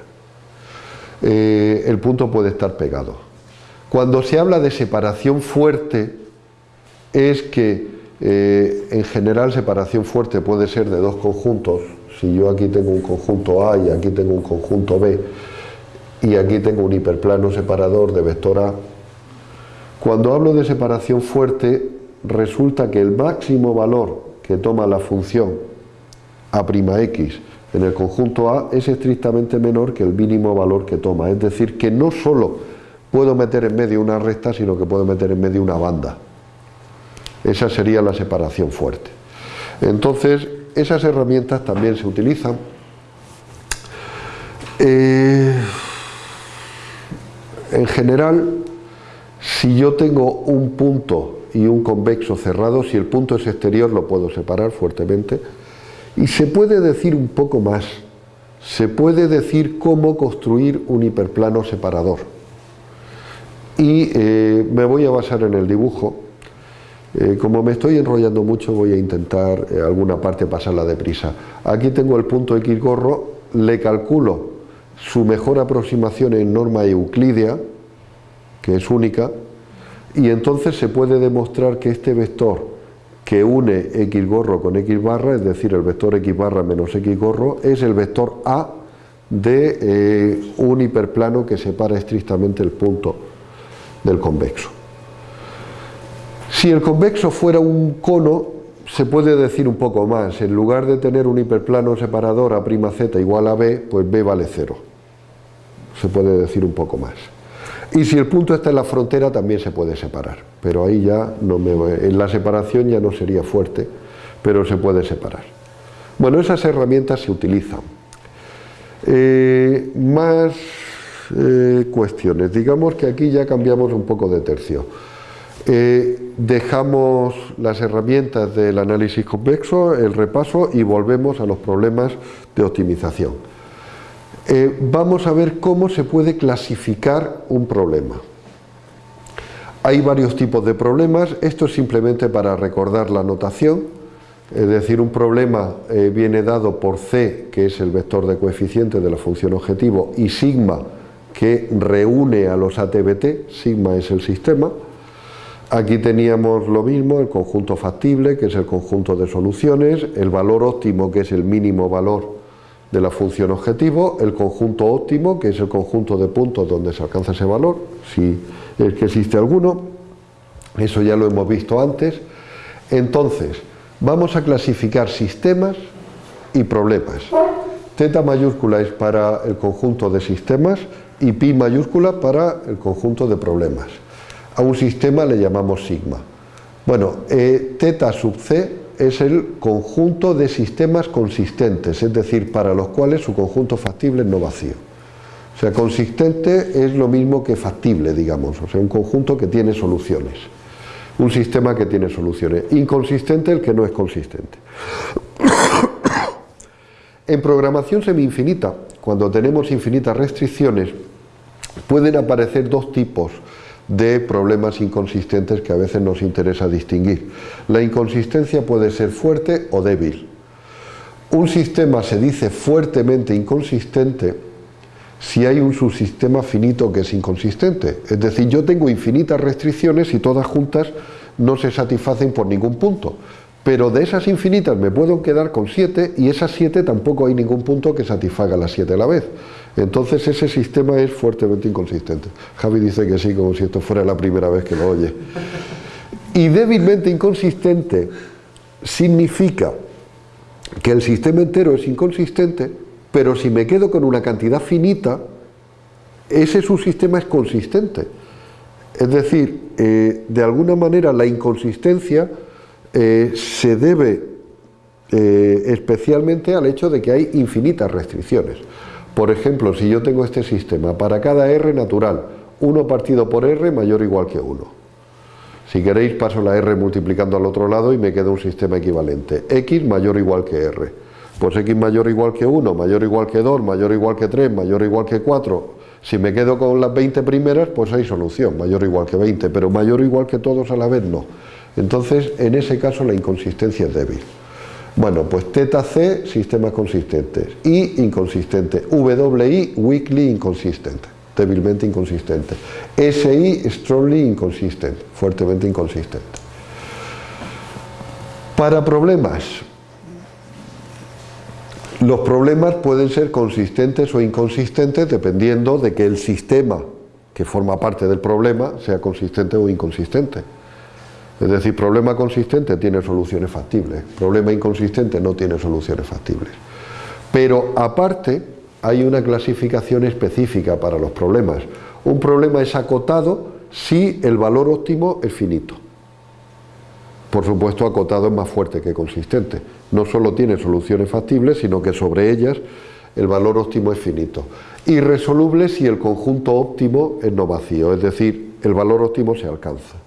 Eh, el punto puede estar pegado. Cuando se habla de separación fuerte, es que eh, en general separación fuerte puede ser de dos conjuntos. Si yo aquí tengo un conjunto A y aquí tengo un conjunto B, y aquí tengo un hiperplano separador de vector A. Cuando hablo de separación fuerte, resulta que el máximo valor que toma la función A'x en el conjunto A es estrictamente menor que el mínimo valor que toma. Es decir, que no solo puedo meter en medio una recta, sino que puedo meter en medio una banda. Esa sería la separación fuerte. Entonces, esas herramientas también se utilizan. Eh, en general, si yo tengo un punto y un convexo cerrado, si el punto es exterior lo puedo separar fuertemente. Y se puede decir un poco más, se puede decir cómo construir un hiperplano separador. Y eh, me voy a basar en el dibujo. Eh, como me estoy enrollando mucho voy a intentar eh, alguna parte pasarla deprisa. Aquí tengo el punto X gorro, le calculo su mejor aproximación en norma euclidea, que es única, y entonces se puede demostrar que este vector que une x gorro con x barra, es decir, el vector x barra menos x gorro, es el vector A de eh, un hiperplano que separa estrictamente el punto del convexo. Si el convexo fuera un cono, se puede decir un poco más. En lugar de tener un hiperplano separador a' z igual a b, pues b vale cero se puede decir un poco más. Y si el punto está en la frontera también se puede separar, pero ahí ya no me, en la separación ya no sería fuerte, pero se puede separar. Bueno, esas herramientas se utilizan. Eh, más eh, cuestiones, digamos que aquí ya cambiamos un poco de tercio. Eh, dejamos las herramientas del análisis convexo, el repaso y volvemos a los problemas de optimización. Eh, vamos a ver cómo se puede clasificar un problema. Hay varios tipos de problemas, esto es simplemente para recordar la notación, es decir, un problema eh, viene dado por C, que es el vector de coeficiente de la función objetivo, y sigma, que reúne a los ATBT, sigma es el sistema. Aquí teníamos lo mismo, el conjunto factible, que es el conjunto de soluciones, el valor óptimo, que es el mínimo valor de la función objetivo, el conjunto óptimo, que es el conjunto de puntos donde se alcanza ese valor, si es que existe alguno, eso ya lo hemos visto antes. Entonces, vamos a clasificar sistemas y problemas. Teta mayúscula es para el conjunto de sistemas y pi mayúscula para el conjunto de problemas. A un sistema le llamamos sigma. Bueno, eh, teta sub c es el conjunto de sistemas consistentes, es decir, para los cuales su conjunto factible no vacío. O sea, consistente es lo mismo que factible, digamos, o sea, un conjunto que tiene soluciones. Un sistema que tiene soluciones. Inconsistente el que no es consistente. [coughs] En programación semi-infinita, cuando tenemos infinitas restricciones, pueden aparecer dos tipos de problemas inconsistentes que a veces nos interesa distinguir. La inconsistencia puede ser fuerte o débil. Un sistema se dice fuertemente inconsistente si hay un subsistema finito que es inconsistente. Es decir, yo tengo infinitas restricciones y todas juntas no se satisfacen por ningún punto pero de esas infinitas me puedo quedar con 7 y esas 7 tampoco hay ningún punto que satisfaga las 7 a la vez. Entonces ese sistema es fuertemente inconsistente. Javi dice que sí, como si esto fuera la primera vez que lo oye. Y débilmente inconsistente significa que el sistema entero es inconsistente, pero si me quedo con una cantidad finita, ese subsistema es consistente. Es decir, eh, de alguna manera la inconsistencia eh, se debe eh, especialmente al hecho de que hay infinitas restricciones. Por ejemplo, si yo tengo este sistema, para cada R natural, 1 partido por R mayor o igual que 1. Si queréis paso la R multiplicando al otro lado y me queda un sistema equivalente. X mayor o igual que R. Pues X mayor o igual que 1, mayor o igual que 2, mayor o igual que 3, mayor o igual que 4. Si me quedo con las 20 primeras, pues hay solución, mayor o igual que 20, pero mayor o igual que todos a la vez no. Entonces, en ese caso la inconsistencia es débil. Bueno, pues teta C, sistemas consistentes. I, inconsistente. WI, weakly inconsistente, débilmente inconsistente. SI, strongly inconsistente, fuertemente inconsistente. Para problemas, los problemas pueden ser consistentes o inconsistentes dependiendo de que el sistema que forma parte del problema sea consistente o inconsistente. Es decir, problema consistente tiene soluciones factibles, problema inconsistente no tiene soluciones factibles. Pero aparte hay una clasificación específica para los problemas. Un problema es acotado si el valor óptimo es finito. Por supuesto, acotado es más fuerte que consistente. No solo tiene soluciones factibles, sino que sobre ellas el valor óptimo es finito. Irresoluble si el conjunto óptimo es no vacío, es decir, el valor óptimo se alcanza.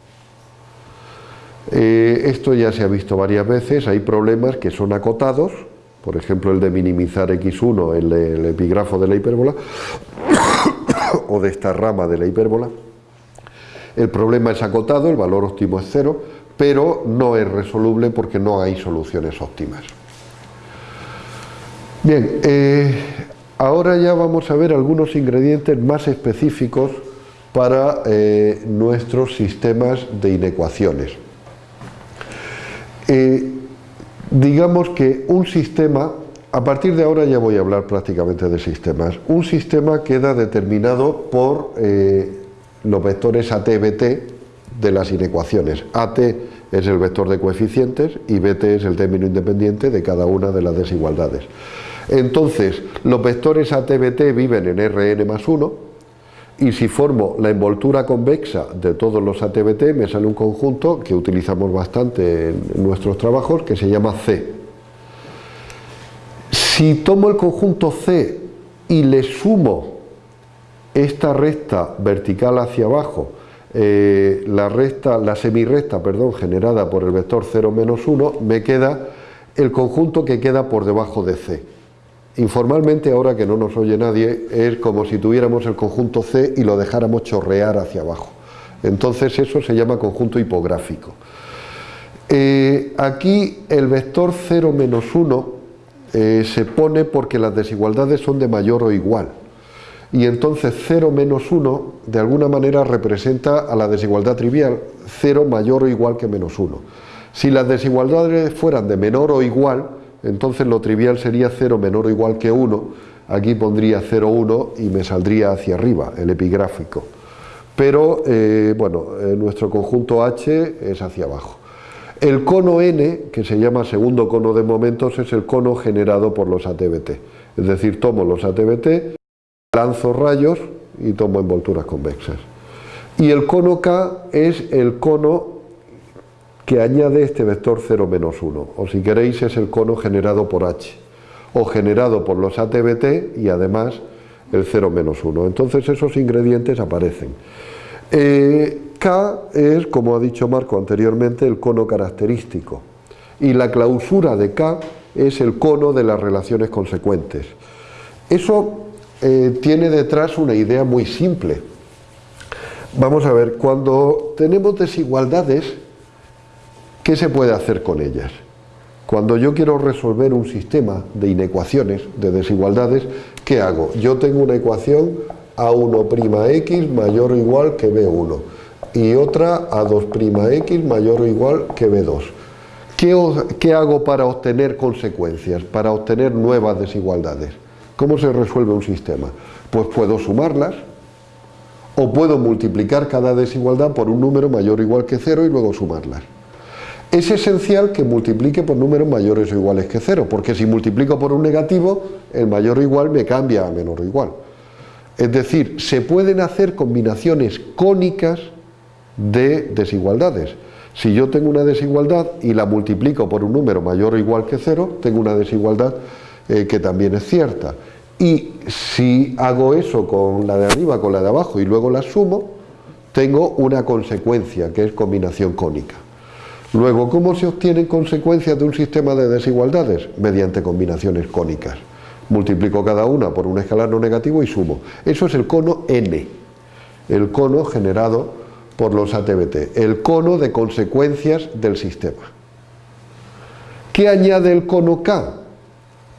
Eh, esto ya se ha visto varias veces, hay problemas que son acotados, por ejemplo el de minimizar x1, el, el epígrafo de la hipérbola, [coughs] o de esta rama de la hipérbola. El problema es acotado, el valor óptimo es cero, pero no es resoluble porque no hay soluciones óptimas. Bien, eh, ahora ya vamos a ver algunos ingredientes más específicos para eh, nuestros sistemas de inecuaciones. Eh, digamos que un sistema, a partir de ahora ya voy a hablar prácticamente de sistemas, un sistema queda determinado por eh, los vectores AT-BT de las inecuaciones. AT es el vector de coeficientes y BT es el término independiente de cada una de las desigualdades. Entonces, los vectores AT-BT viven en Rn más 1, y si formo la envoltura convexa de todos los ATBT me sale un conjunto que utilizamos bastante en nuestros trabajos que se llama C. Si tomo el conjunto C y le sumo esta recta vertical hacia abajo, eh, la, recta, la semirrecta perdón, generada por el vector 0 menos 1, me queda el conjunto que queda por debajo de C. Informalmente, ahora que no nos oye nadie, es como si tuviéramos el conjunto C y lo dejáramos chorrear hacia abajo. Entonces eso se llama conjunto hipográfico. Eh, aquí el vector 0 menos 1 eh, se pone porque las desigualdades son de mayor o igual. Y entonces 0 menos 1 de alguna manera representa a la desigualdad trivial 0 mayor o igual que menos 1. Si las desigualdades fueran de menor o igual, entonces lo trivial sería 0 menor o igual que 1, aquí pondría 0, 1 y me saldría hacia arriba, el epigráfico. Pero, eh, bueno, eh, nuestro conjunto H es hacia abajo. El cono N, que se llama segundo cono de momentos, es el cono generado por los ATBT. Es decir, tomo los ATBT, lanzo rayos y tomo envolturas convexas. Y el cono K es el cono que añade este vector 0 menos 1, o si queréis es el cono generado por h, o generado por los ATBT y además el 0 menos 1. Entonces esos ingredientes aparecen. Eh, K es, como ha dicho Marco anteriormente, el cono característico. Y la clausura de K es el cono de las relaciones consecuentes. Eso eh, tiene detrás una idea muy simple. Vamos a ver, cuando tenemos desigualdades, ¿qué se puede hacer con ellas? Cuando yo quiero resolver un sistema de inecuaciones, de desigualdades, ¿qué hago? Yo tengo una ecuación A1'x mayor o igual que B1 y otra A2'x mayor o igual que B2. ¿Qué, hago para obtener consecuencias, para obtener nuevas desigualdades? ¿Cómo se resuelve un sistema? Pues puedo sumarlas o puedo multiplicar cada desigualdad por un número mayor o igual que cero y luego sumarlas. Es esencial que multiplique por números mayores o iguales que cero, porque si multiplico por un negativo, el mayor o igual me cambia a menor o igual. Es decir, se pueden hacer combinaciones cónicas de desigualdades. Si yo tengo una desigualdad y la multiplico por un número mayor o igual que cero, tengo una desigualdad eh, que también es cierta. Y si hago eso con la de arriba, con la de abajo y luego la sumo, tengo una consecuencia que es combinación cónica. Luego, ¿cómo se obtienen consecuencias de un sistema de desigualdades? Mediante combinaciones cónicas. Multiplico cada una por un escalar no negativo y sumo. Eso es el cono n, el cono generado por los ATBT, el cono de consecuencias del sistema. ¿Qué añade el cono K?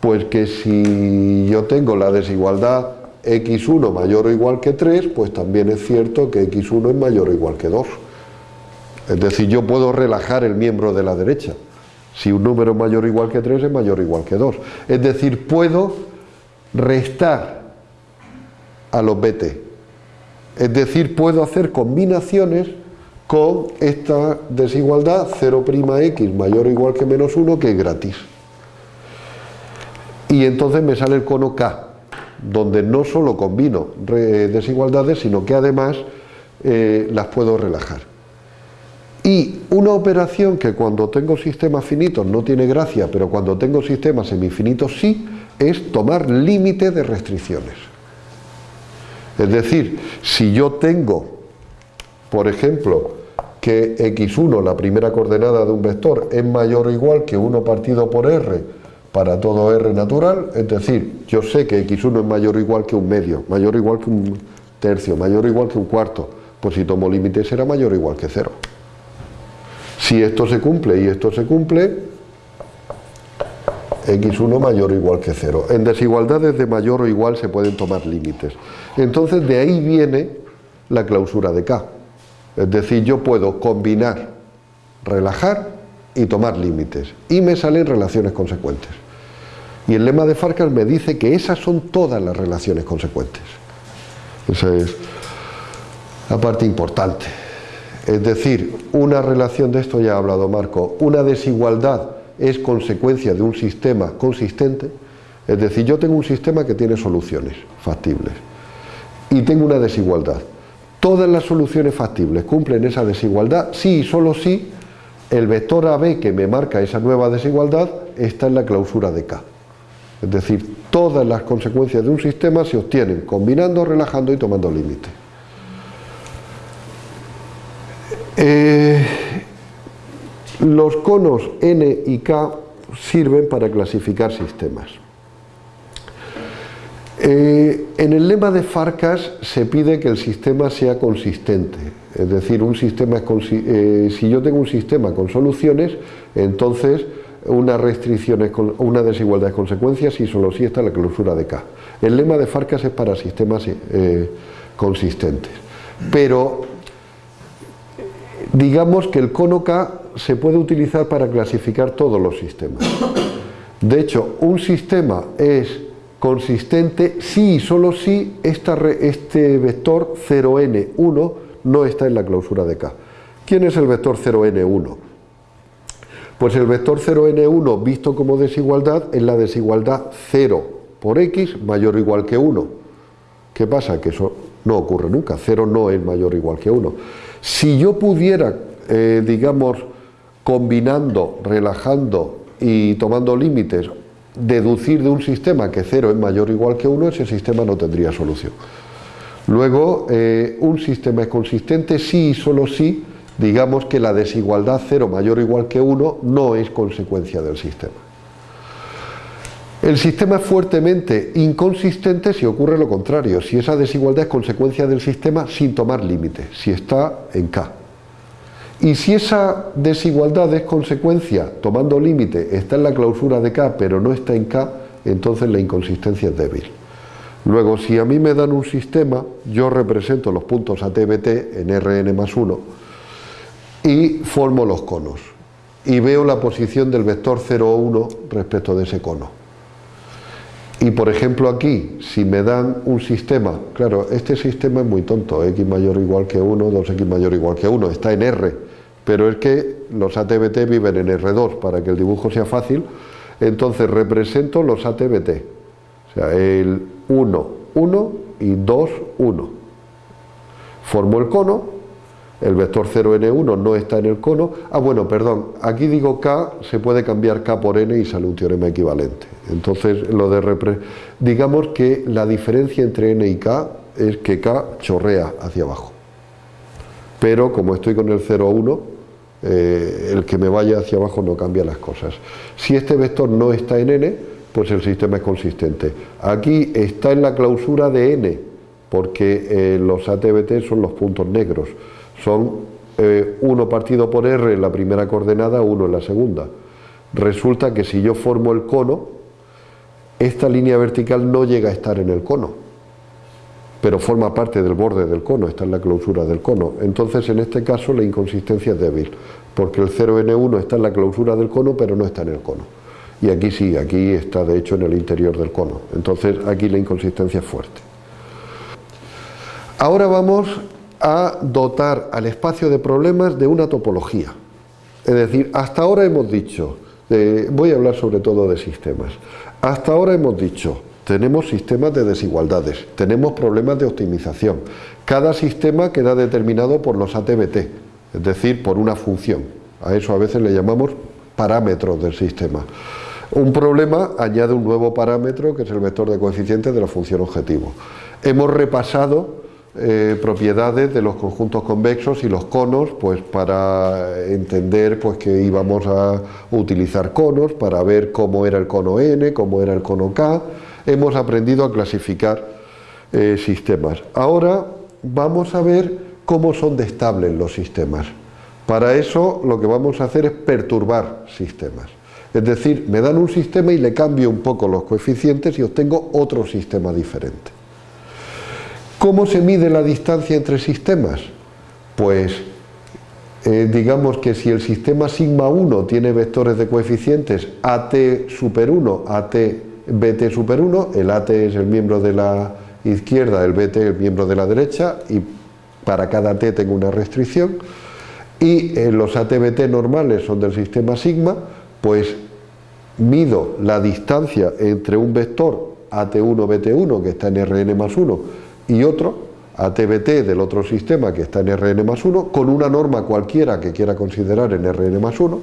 Pues que si yo tengo la desigualdad x1 mayor o igual que 3, pues también es cierto que x1 es mayor o igual que 2. Es decir, yo puedo relajar el miembro de la derecha. Si un número es mayor o igual que 3 es mayor o igual que 2. Es decir, puedo restar a los BT. Es decir, puedo hacer combinaciones con esta desigualdad 0'x mayor o igual que menos 1 que es gratis. Y entonces me sale el cono K, donde no solo combino desigualdades, sino que además eh, las puedo relajar. Y una operación que cuando tengo sistemas finitos no tiene gracia, pero cuando tengo sistemas semifinitos sí, es tomar límite de restricciones. Es decir, si yo tengo, por ejemplo, que x1, la primera coordenada de un vector, es mayor o igual que 1 partido por r para todo r natural, es decir, yo sé que x1 es mayor o igual que un medio, mayor o igual que un tercio, mayor o igual que un cuarto, pues si tomo límite será mayor o igual que cero. Si esto se cumple y esto se cumple, x1 mayor o igual que 0. En desigualdades de mayor o igual se pueden tomar límites. Entonces de ahí viene la clausura de K. Es decir, yo puedo combinar, relajar y tomar límites. Y me salen relaciones consecuentes. Y el lema de Farkas me dice que esas son todas las relaciones consecuentes. Esa es la parte importante. Es decir, una relación de esto ya ha hablado Marco, una desigualdad es consecuencia de un sistema consistente, es decir, yo tengo un sistema que tiene soluciones factibles y tengo una desigualdad. Todas las soluciones factibles cumplen esa desigualdad si y solo si el vector AB que me marca esa nueva desigualdad está en la clausura de K. Es decir, todas las consecuencias de un sistema se obtienen combinando, relajando y tomando límites. Eh, los conos N y K sirven para clasificar sistemas. Eh, en el lema de Farkas se pide que el sistema sea consistente, es decir, un sistema eh, si yo tengo un sistema con soluciones, entonces una restricción es una desigualdad de consecuencias y solo si está la clausura de K. El lema de Farkas es para sistemas consistentes. Pero digamos que el cono K se puede utilizar para clasificar todos los sistemas. De hecho, un sistema es consistente si y solo si este vector 0n1 no está en la clausura de K. ¿Quién es el vector 0n1? Pues el vector 0n1 visto como desigualdad es la desigualdad 0 por x mayor o igual que 1. ¿Qué pasa? Que eso no ocurre nunca, 0 no es mayor o igual que 1. Si yo pudiera, eh, digamos, combinando, relajando y tomando límites, deducir de un sistema que 0 es mayor o igual que 1, ese sistema no tendría solución. Luego, eh, un sistema es consistente si y solo si digamos que la desigualdad 0 mayor o igual que 1 no es consecuencia del sistema. El sistema es fuertemente inconsistente si ocurre lo contrario, si esa desigualdad es consecuencia del sistema sin tomar límite, si está en K. Y si esa desigualdad es consecuencia, tomando límite, está en la clausura de K pero no está en K, entonces la inconsistencia es débil. Luego, si a mí me dan un sistema, yo represento los puntos ATBT en Rn más 1 y formo los conos. Y veo la posición del vector 0 o 1 respecto de ese cono. Y por ejemplo aquí, si me dan un sistema, claro, este sistema es muy tonto, x mayor o igual que 1, 2x mayor o igual que 1, está en R, pero es que los ATBT viven en R2 para que el dibujo sea fácil, entonces represento los ATBT, o sea, el 1, 1 y 2, 1. Formo el cono, el vector 0n1 no está en el cono, ah bueno, perdón, aquí digo k, se puede cambiar k por n y sale un teorema equivalente. Entonces, lo de digamos que la diferencia entre n y k es que k chorrea hacia abajo. Pero como estoy con el 0, 1, eh, el que me vaya hacia abajo no cambia las cosas. Si este vector no está en n, pues el sistema es consistente. Aquí está en la clausura de n, porque eh, los ATBT son los puntos negros. Son 1 eh, partido por r en la primera coordenada, 1 en la segunda. Resulta que si yo formo el cono, esta línea vertical no llega a estar en el cono, pero forma parte del borde del cono, está en la clausura del cono. Entonces, en este caso, la inconsistencia es débil, porque el 0n1 está en la clausura del cono, pero no está en el cono. Y aquí sí, aquí está de hecho en el interior del cono. Entonces, aquí la inconsistencia es fuerte. Ahora vamos a dotar al espacio de problemas de una topología. Es decir, hasta ahora hemos dicho, voy a hablar sobre todo de sistemas, hasta ahora hemos dicho, tenemos sistemas de desigualdades, tenemos problemas de optimización, cada sistema queda determinado por los ATBT, es decir, por una función, a eso a veces le llamamos parámetros del sistema. Un problema añade un nuevo parámetro que es el vector de coeficientes de la función objetivo. Hemos repasado eh, propiedades de los conjuntos convexos y los conos, pues para entender pues, que íbamos a utilizar conos, para ver cómo era el cono n, cómo era el cono k, hemos aprendido a clasificar eh, sistemas. Ahora vamos a ver cómo son de estables los sistemas. Para eso lo que vamos a hacer es perturbar sistemas. Es decir, me dan un sistema y le cambio un poco los coeficientes y obtengo otro sistema diferente. ¿Cómo se mide la distancia entre sistemas? Pues eh, digamos que si el sistema sigma 1 tiene vectores de coeficientes AT super 1, AT BT super 1, el AT es el miembro de la izquierda, el BT el miembro de la derecha y para cada T tengo una restricción y eh, los ATBT normales son del sistema sigma, pues mido la distancia entre un vector AT1 BT1 que está en Rn más 1 y otro, ATBT del otro sistema que está en Rn más 1, con una norma cualquiera que quiera considerar en Rn más 1,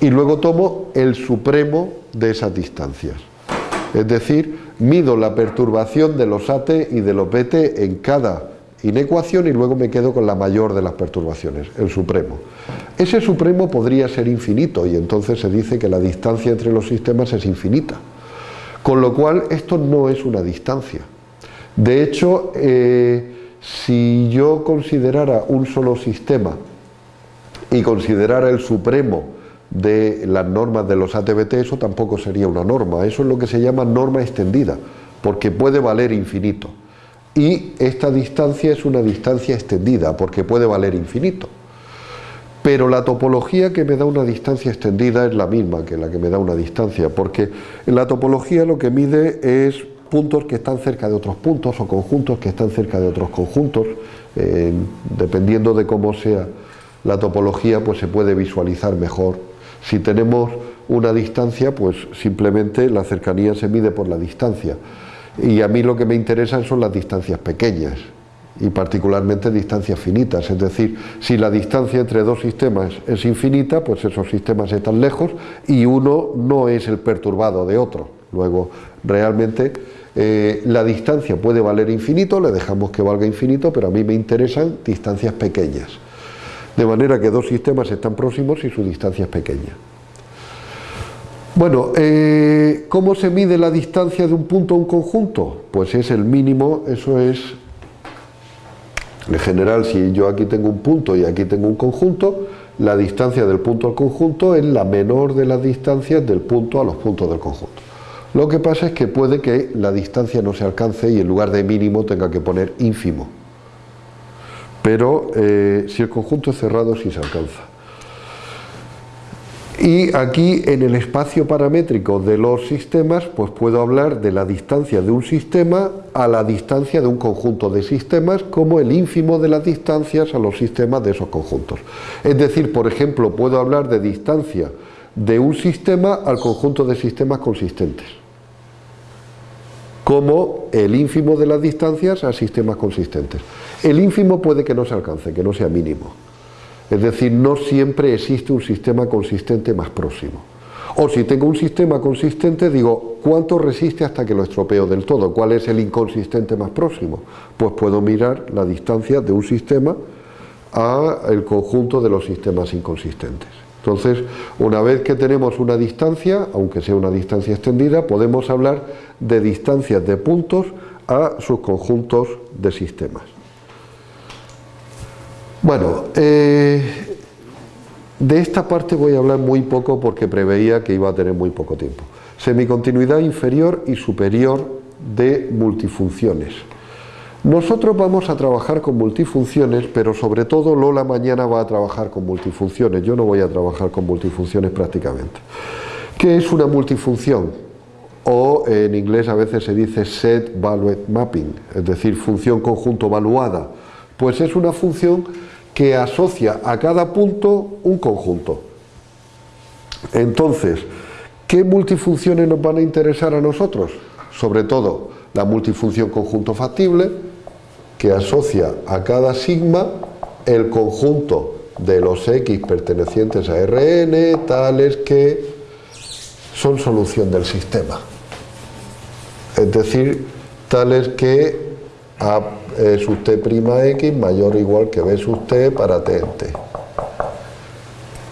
y luego tomo el supremo de esas distancias. Es decir, mido la perturbación de los AT y de los BT en cada inecuación y luego me quedo con la mayor de las perturbaciones, el supremo. Ese supremo podría ser infinito y entonces se dice que la distancia entre los sistemas es infinita. Con lo cual esto no es una distancia, de hecho, eh, si yo considerara un solo sistema y considerara el supremo de las normas de los ATBT, eso tampoco sería una norma, eso es lo que se llama norma extendida, porque puede valer infinito. Y esta distancia es una distancia extendida, porque puede valer infinito. Pero la topología que me da una distancia extendida es la misma que la que me da una distancia, porque en la topología lo que mide es puntos que están cerca de otros puntos o conjuntos que están cerca de otros conjuntos, eh, dependiendo de cómo sea la topología, pues se puede visualizar mejor. Si tenemos una distancia, pues simplemente la cercanía se mide por la distancia. Y a mí lo que me interesan son las distancias pequeñas. y particularmente distancias finitas, es decir, si la distancia entre dos sistemas es infinita, pues esos sistemas están lejos y uno no es el perturbado de otro. Luego, realmente eh, la distancia puede valer infinito, le dejamos que valga infinito, pero a mí me interesan distancias pequeñas. De manera que dos sistemas están próximos y su distancia es pequeña. Bueno, eh, ¿cómo se mide la distancia de un punto a un conjunto? Pues es el mínimo, eso es, en general, si yo aquí tengo un punto y aquí tengo un conjunto, la distancia del punto al conjunto es la menor de las distancias del punto a los puntos del conjunto. Lo que pasa es que puede que la distancia no se alcance y en lugar de mínimo tenga que poner ínfimo. Pero eh, si el conjunto es cerrado sí se alcanza. Y aquí en el espacio paramétrico de los sistemas, pues puedo hablar de la distancia de un sistema a la distancia de un conjunto de sistemas como el ínfimo de las distancias a los sistemas de esos conjuntos. Es decir, por ejemplo, puedo hablar de distancia de un sistema al conjunto de sistemas consistentes como el ínfimo de las distancias a sistemas consistentes. El ínfimo puede que no se alcance, que no sea mínimo. Es decir, no siempre existe un sistema consistente más próximo. O si tengo un sistema consistente, digo, ¿cuánto resiste hasta que lo estropeo del todo? ¿Cuál es el inconsistente más próximo? Pues puedo mirar la distancia de un sistema al conjunto de los sistemas inconsistentes. Entonces, una vez que tenemos una distancia, aunque sea una distancia extendida, podemos hablar de distancias de puntos a sus conjuntos de sistemas. Bueno, eh, de esta parte voy a hablar muy poco porque preveía que iba a tener muy poco tiempo. Semicontinuidad inferior y superior de multifunciones. Nosotros vamos a trabajar con multifunciones, pero sobre todo Lola mañana va a trabajar con multifunciones. Yo no voy a trabajar con multifunciones prácticamente. ¿Qué es una multifunción? O en inglés a veces se dice set valued mapping, es decir, función conjunto valuada. Pues es una función que asocia a cada punto un conjunto. Entonces, ¿qué multifunciones nos van a interesar a nosotros? Sobre todo la multifunción conjunto factible, que asocia a cada sigma el conjunto de los X pertenecientes a Rn, tales que son solución del sistema. Es decir, tales que A sub t' x mayor o igual que b sub t para t en t.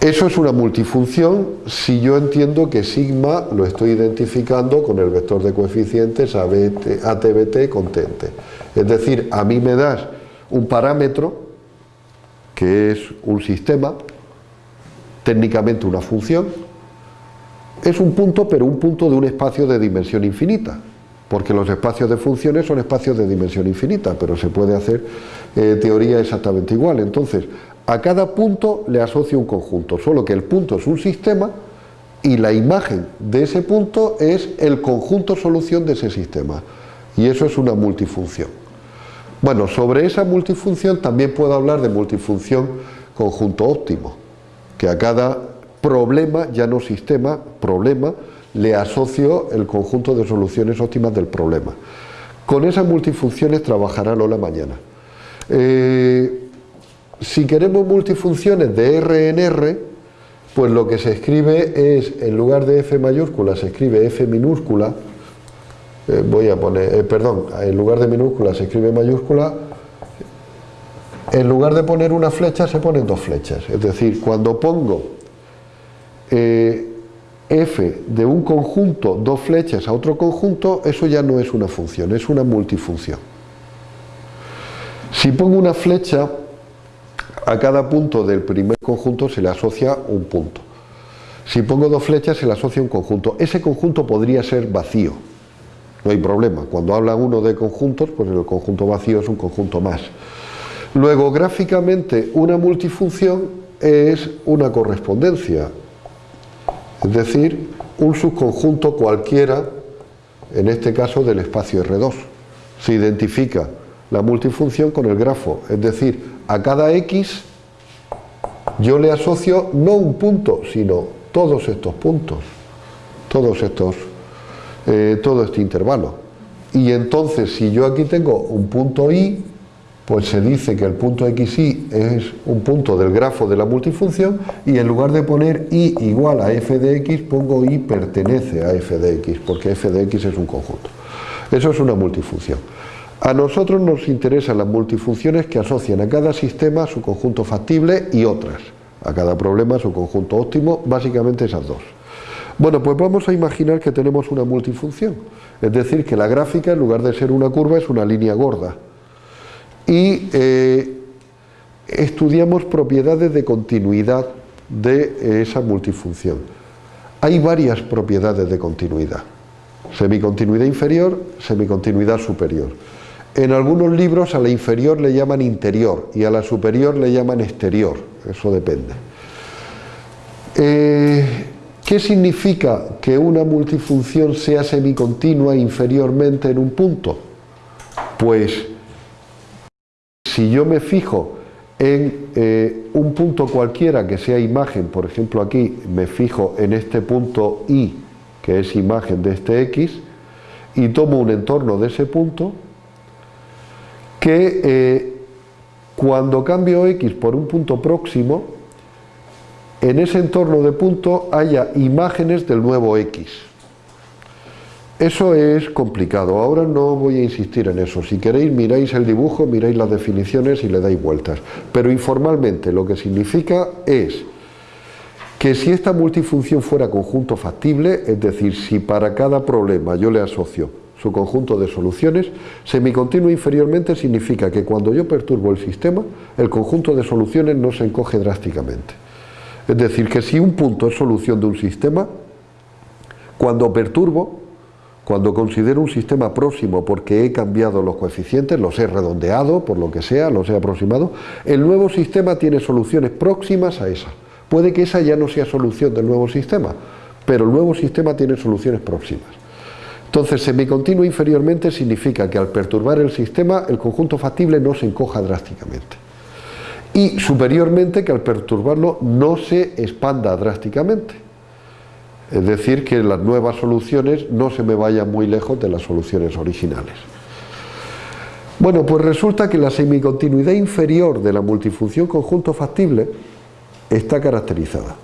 Eso es una multifunción si yo entiendo que sigma lo estoy identificando con el vector de coeficientes ATBT con t en t. Es decir, a mí me das un parámetro que es un sistema, técnicamente una función, es un punto pero un punto de un espacio de dimensión infinita porque los espacios de funciones son espacios de dimensión infinita, pero se puede hacer eh, teoría exactamente igual. Entonces, a cada punto le asocio un conjunto, solo que el punto es un sistema y la imagen de ese punto es el conjunto solución de ese sistema. Y eso es una multifunción. Bueno, sobre esa multifunción también puedo hablar de multifunción conjunto óptimo, que a cada problema, ya no sistema, problema, le asocio el conjunto de soluciones óptimas del problema. Con esas multifunciones trabajará Lola mañana. Eh, si queremos multifunciones de R en R, pues lo que se escribe es, en lugar de F mayúscula, se escribe F minúscula, eh, voy a poner, eh, perdón, en lugar de minúscula se escribe mayúscula, en lugar de poner una flecha se ponen dos flechas, es decir, cuando pongo f de un conjunto, dos flechas a otro conjunto, eso ya no es una función, es una multifunción. Si pongo una flecha, a cada punto del primer conjunto se le asocia un punto. Si pongo dos flechas se le asocia un conjunto. Ese conjunto podría ser vacío, no hay problema. Cuando habla uno de conjuntos, pues el conjunto vacío es un conjunto más. Luego, gráficamente, una multifunción es una correspondencia, es decir, un subconjunto cualquiera, en este caso del espacio R2. Se identifica la multifunción con el grafo, es decir, a cada X yo le asocio no un punto, sino todos estos puntos, todos estos, eh, todo este intervalo. Y entonces, si yo aquí tengo un punto Y, pues se dice que el punto xy es un punto del grafo de la multifunción y en lugar de poner y igual a f de x pongo y pertenece a f de x porque f de x es un conjunto. Eso es una multifunción. A nosotros nos interesan las multifunciones que asocian a cada sistema su conjunto factible y otras. A cada problema su conjunto óptimo, básicamente esas dos. Bueno, pues vamos a imaginar que tenemos una multifunción. Es decir, que la gráfica en lugar de ser una curva es una línea gorda y eh, estudiamos propiedades de continuidad de esa multifunción. Hay varias propiedades de continuidad, semicontinuidad inferior, semicontinuidad superior. En algunos libros a la inferior le llaman interior y a la superior le llaman exterior, eso depende. Eh, ¿Qué significa que una multifunción sea semicontinua inferiormente en un punto? Pues si yo me fijo en eh, un punto cualquiera que sea imagen, por ejemplo aquí me fijo en este punto I, que es imagen de este X, y tomo un entorno de ese punto, que eh, cuando cambio X por un punto próximo, en ese entorno de punto haya imágenes del nuevo X. Eso es complicado, ahora no voy a insistir en eso. Si queréis miráis el dibujo, miráis las definiciones y le dais vueltas. Pero informalmente lo que significa es que si esta multifunción fuera conjunto factible, es decir, si para cada problema yo le asocio su conjunto de soluciones, semicontinuo inferiormente significa que cuando yo perturbo el sistema, el conjunto de soluciones no se encoge drásticamente. Es decir, que si un punto es solución de un sistema, cuando perturbo, cuando considero un sistema próximo porque he cambiado los coeficientes, los he redondeado, por lo que sea, los he aproximado, el nuevo sistema tiene soluciones próximas a esa. Puede que esa ya no sea solución del nuevo sistema, pero el nuevo sistema tiene soluciones próximas. Entonces, semicontinuo inferiormente significa que al perturbar el sistema, el conjunto factible no se encoja drásticamente. Y superiormente que al perturbarlo no se expanda drásticamente. Es decir, que las nuevas soluciones no se me vayan muy lejos de las soluciones originales. Bueno, pues resulta que la semicontinuidad inferior de la multifunción conjunto factible está caracterizada.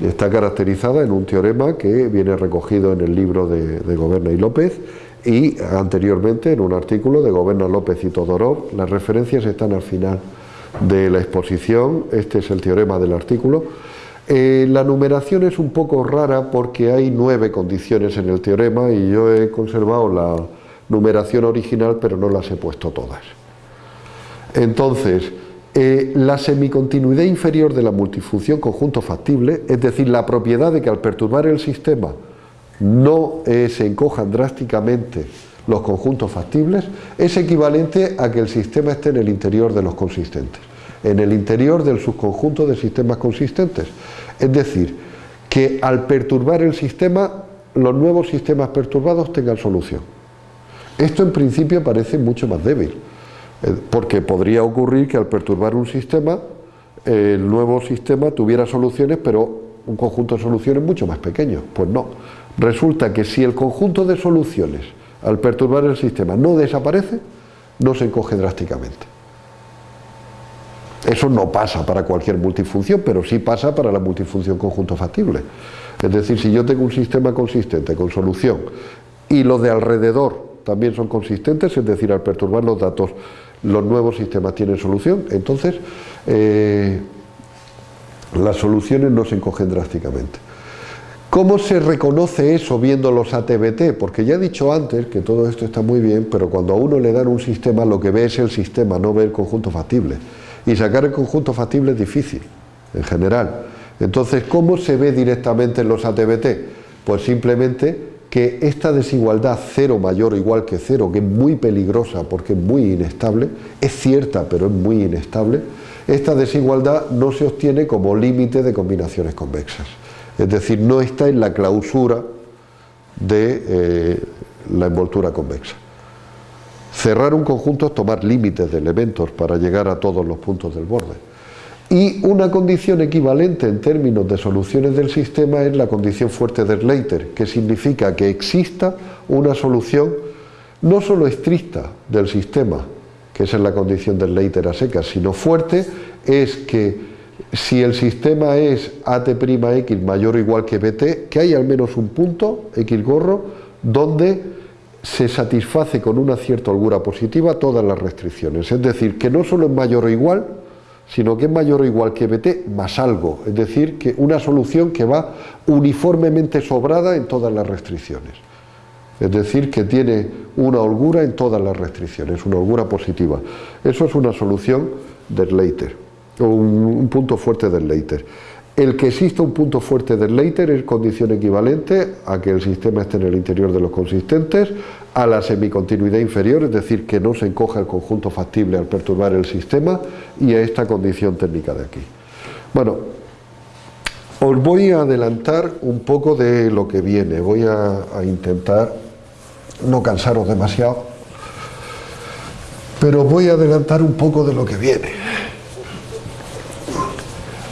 Está caracterizada en un teorema que viene recogido en el libro de, de Goberna y López y anteriormente en un artículo de Goberna López y Todorov. Las referencias están al final de la exposición, este es el teorema del artículo. Eh, la numeración es un poco rara porque hay nueve condiciones en el teorema y yo he conservado la numeración original pero no las he puesto todas. Entonces, eh, la semicontinuidad inferior de la multifunción conjunto factible, es decir, la propiedad de que al perturbar el sistema no eh, se encojan drásticamente los conjuntos factibles, es equivalente a que el sistema esté en el interior de los consistentes en el interior del subconjunto de sistemas consistentes. Es decir, que al perturbar el sistema, los nuevos sistemas perturbados tengan solución. Esto en principio parece mucho más débil, eh, porque podría ocurrir que al perturbar un sistema, el nuevo sistema tuviera soluciones, pero un conjunto de soluciones mucho más pequeño. Pues no. Resulta que si el conjunto de soluciones al perturbar el sistema no desaparece, no se encoge drásticamente. Eso no pasa para cualquier multifunción, pero sí pasa para la multifunción conjunto factible. Es decir, si yo tengo un sistema consistente con solución y los de alrededor también son consistentes, es decir, al perturbar los datos los nuevos sistemas tienen solución, entonces eh, las soluciones no se encogen drásticamente. ¿Cómo se reconoce eso viendo los ATBT? Porque ya he dicho antes que todo esto está muy bien, pero cuando a uno le dan un sistema lo que ve es el sistema, no ve el conjunto factible. Y sacar el conjunto factible es difícil, en general. Entonces, ¿cómo se ve directamente en los ATBT? Pues simplemente que esta desigualdad cero mayor o igual que cero, que es muy peligrosa porque es muy inestable, es cierta pero es muy inestable, esta desigualdad no se obtiene como límite de combinaciones convexas. Es decir, no está en la clausura de eh, la envoltura convexa. Cerrar un conjunto es tomar límites de elementos para llegar a todos los puntos del borde. Y una condición equivalente en términos de soluciones del sistema es la condición fuerte de Slater, que significa que exista una solución no solo estricta del sistema, que esa es la condición del Leiter a secas, sino fuerte es que si el sistema es AT'X mayor o igual que BT, que hay al menos un punto, X gorro, donde se satisface con una cierta holgura positiva todas las restricciones. Es decir, que no solo es mayor o igual, sino que es mayor o igual que BT más algo. Es decir, que una solución que va uniformemente sobrada en todas las restricciones. Es decir, que tiene una holgura en todas las restricciones, una holgura positiva. Eso es una solución del Leiter un, punto fuerte del Leiter. El que exista un punto fuerte del Leiter es condición equivalente a que el sistema esté en el interior de los consistentes, a la semicontinuidad inferior, es decir, que no se encoja el conjunto factible al perturbar el sistema, y a esta condición técnica de aquí. Bueno, os voy a adelantar un poco de lo que viene, voy a, a intentar no cansaros demasiado, pero voy a adelantar un poco de lo que viene.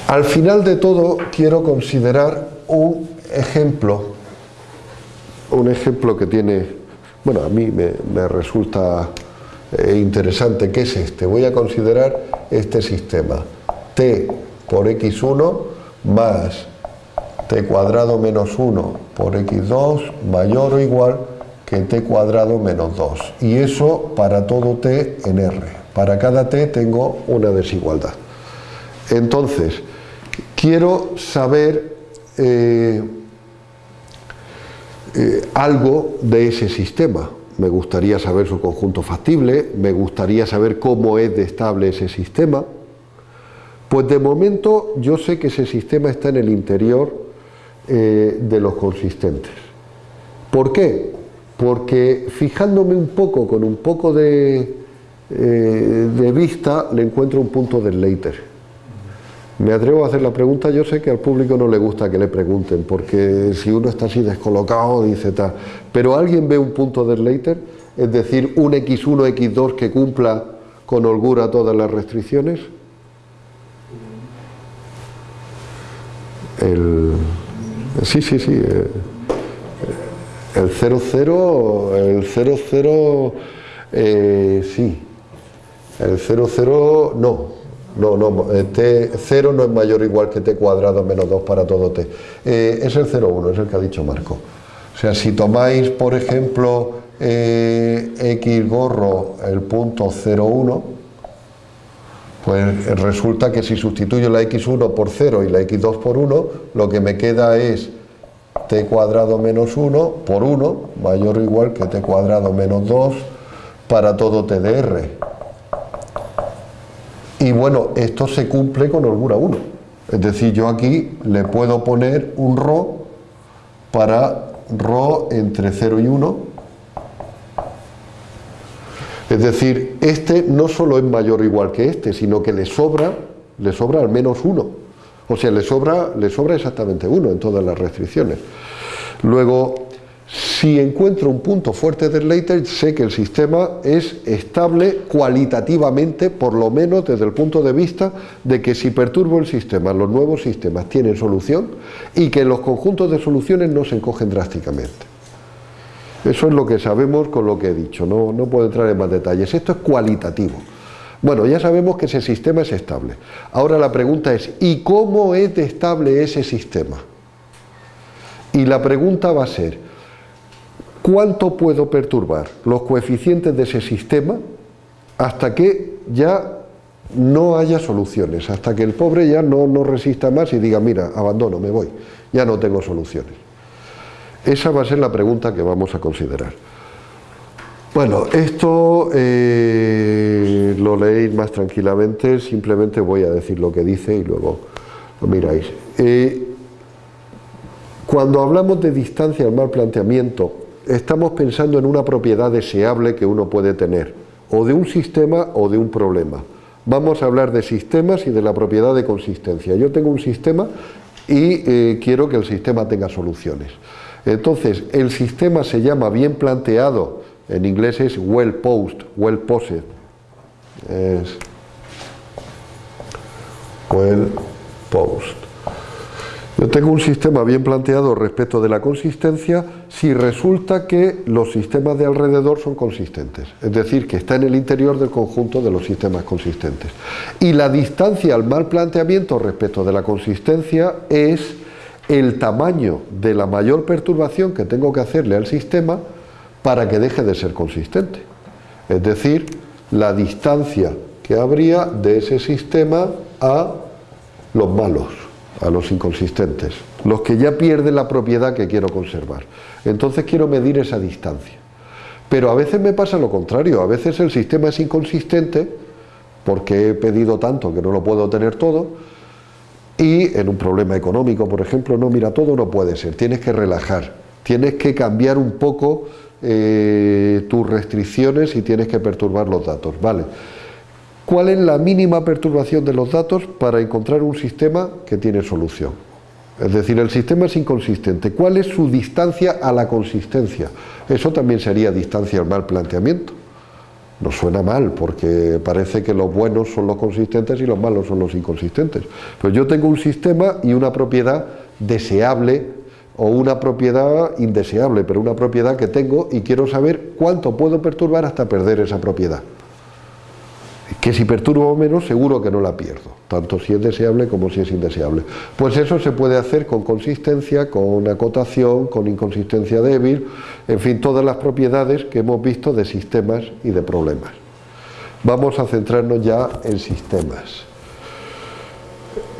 Al final de todo quiero considerar un ejemplo, un ejemplo que tiene, bueno, a mí me, resulta eh, interesante, que es este. Voy a considerar este sistema, t por x1 más t cuadrado menos 1 por x2 mayor o igual que t cuadrado menos 2. Y eso para todo t en R. Para cada t tengo una desigualdad. Entonces, quiero saber eh, eh, algo de ese sistema. Me gustaría saber su conjunto factible, me gustaría saber cómo es de estable ese sistema. Pues de momento yo sé que ese sistema está en el interior eh, de los consistentes. ¿Por qué? Porque fijándome un poco, con un poco de, vista, le encuentro un punto del Leiter. Me atrevo a hacer la pregunta, yo sé que al público no le gusta que le pregunten, porque si uno está así descolocado, dice tal. Pero ¿alguien ve un punto del Leiter? Es decir, un X1, X2 que cumpla con holgura todas las restricciones. El, sí, sí, sí. Eh, el 00, el 00, eh, sí. El 00, no. No, no, t 0 no es mayor o igual que t cuadrado menos 2 para todo t. Eh, es el 0,1, es el que ha dicho Marco. O sea, si tomáis, por ejemplo, eh, x gorro el punto 0,1, pues resulta que si sustituyo la x1 por 0 y la x2 por 1, lo que me queda es t cuadrado menos 1 por 1, mayor o igual que t cuadrado menos 2 para todo t de r. Y bueno, esto se cumple con holgura 1. Es decir, yo aquí le puedo poner un ρ para ρ entre 0 y 1. Es decir, este no solo es mayor o igual que este, sino que le sobra, le sobra al menos 1. O sea, le sobra, le sobra exactamente 1 en todas las restricciones. Luego, si encuentro un punto fuerte del Leiter, sé que el sistema es estable cualitativamente, por lo menos desde el punto de vista de que si perturbo el sistema, los nuevos sistemas tienen solución y que los conjuntos de soluciones no se encogen drásticamente. Eso es lo que sabemos con lo que he dicho, no, no puedo entrar en más detalles. Esto es cualitativo. Bueno, ya sabemos que ese sistema es estable. Ahora la pregunta es, ¿y cómo es estable ese sistema? Y la pregunta va a ser, ¿Cuánto puedo perturbar los coeficientes de ese sistema hasta que ya no haya soluciones, hasta que el pobre ya no, no resista más y diga, mira, abandono, me voy, ya no tengo soluciones? Esa va a ser la pregunta que vamos a considerar. Bueno, esto eh, lo leéis más tranquilamente, simplemente voy a decir lo que dice y luego lo miráis. Eh, cuando hablamos de distancia al mal planteamiento, estamos pensando en una propiedad deseable que uno puede tener, o de un sistema o de un problema. Vamos a hablar de sistemas y de la propiedad de consistencia. Yo tengo un sistema y eh, quiero que el sistema tenga soluciones. Entonces, el sistema se llama bien planteado, en inglés es well posed, well posed. Es well posed. Yo tengo un sistema bien planteado respecto de la consistencia si resulta que los sistemas de alrededor son consistentes, es decir, que está en el interior del conjunto de los sistemas consistentes. Y la distancia al mal planteamiento respecto de la consistencia es el tamaño de la mayor perturbación que tengo que hacerle al sistema para que deje de ser consistente. Es decir, la distancia que habría de ese sistema a los malos a los inconsistentes, los que ya pierden la propiedad que quiero conservar. Entonces quiero medir esa distancia. Pero a veces me pasa lo contrario, a veces el sistema es inconsistente porque he pedido tanto que no lo puedo tener todo y en un problema económico, por ejemplo, no, mira, todo no puede ser, tienes que relajar, tienes que cambiar un poco eh, tus restricciones y tienes que perturbar los datos, ¿vale? Cuál es la mínima perturbación de los datos para encontrar un sistema que tiene solución. Es decir, el sistema es inconsistente. ¿Cuál es su distancia a la consistencia? Eso también sería distancia al mal planteamiento. No suena mal, porque parece que los buenos son los consistentes y los malos son los inconsistentes. Pero yo tengo un sistema y una propiedad deseable o una propiedad indeseable, pero una propiedad que tengo y quiero saber cuánto puedo perturbar hasta perder esa propiedad que si perturbo menos seguro que no la pierdo, tanto si es deseable como si es indeseable. Pues eso se puede hacer con consistencia, con acotación, con inconsistencia débil, en fin, todas las propiedades que hemos visto de sistemas y de problemas. Vamos a centrarnos ya en sistemas.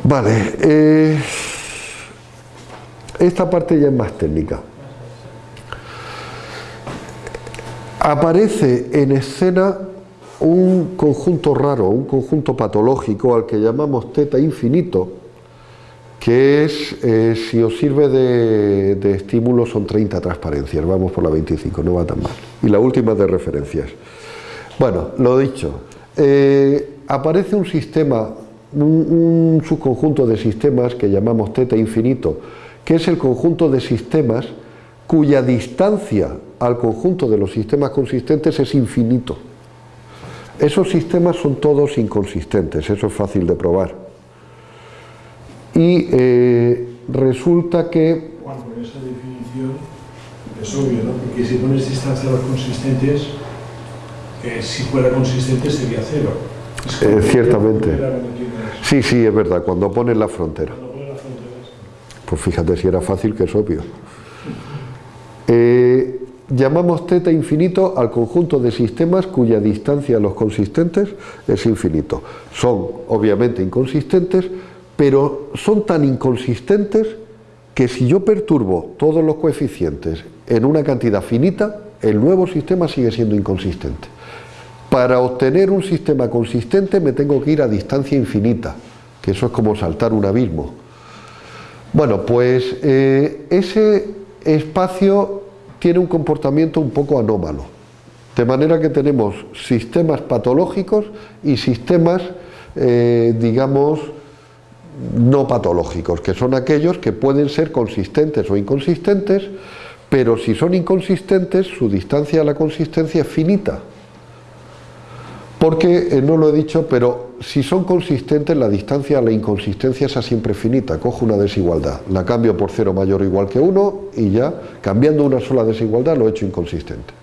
Vale, eh, esta parte ya es más técnica. Aparece en escena un conjunto raro, un conjunto patológico al que llamamos teta infinito, que es, eh, si os sirve de, estímulo, son 30 transparencias, vamos por la 25, no va tan mal. Y la última de referencias. Bueno, lo dicho, eh, aparece un sistema, un, un subconjunto de sistemas que llamamos teta infinito, que es el conjunto de sistemas cuya distancia al conjunto de los sistemas consistentes es infinito. Esos sistemas son todos inconsistentes, eso es fácil de probar. Y eh, resulta que... Bueno, esa definición es obvio, ¿no? Porque si pones distancia a los consistentes, eh, si fuera consistente sería cero. Eh, ciertamente. Sí, sí, es verdad, cuando pones la frontera. Pues fíjate si era fácil que es obvio. Eh, Llamamos teta infinito al conjunto de sistemas cuya distancia a los consistentes es infinito. Son obviamente inconsistentes, pero son tan inconsistentes que si yo perturbo todos los coeficientes en una cantidad finita, el nuevo sistema sigue siendo inconsistente. Para obtener un sistema consistente me tengo que ir a distancia infinita, que eso es como saltar un abismo. Bueno, pues eh, ese espacio tiene un comportamiento un poco anómalo. De manera que tenemos sistemas patológicos y sistemas, eh, digamos, no patológicos, que son aquellos que pueden ser consistentes o inconsistentes, pero si son inconsistentes, su distancia a la consistencia es finita. Porque, eh, no lo he dicho, pero si son consistentes, la distancia a la inconsistencia es siempre finita, cojo una desigualdad, la cambio por cero mayor o igual que 1 y ya, cambiando una sola desigualdad, lo he hecho inconsistente.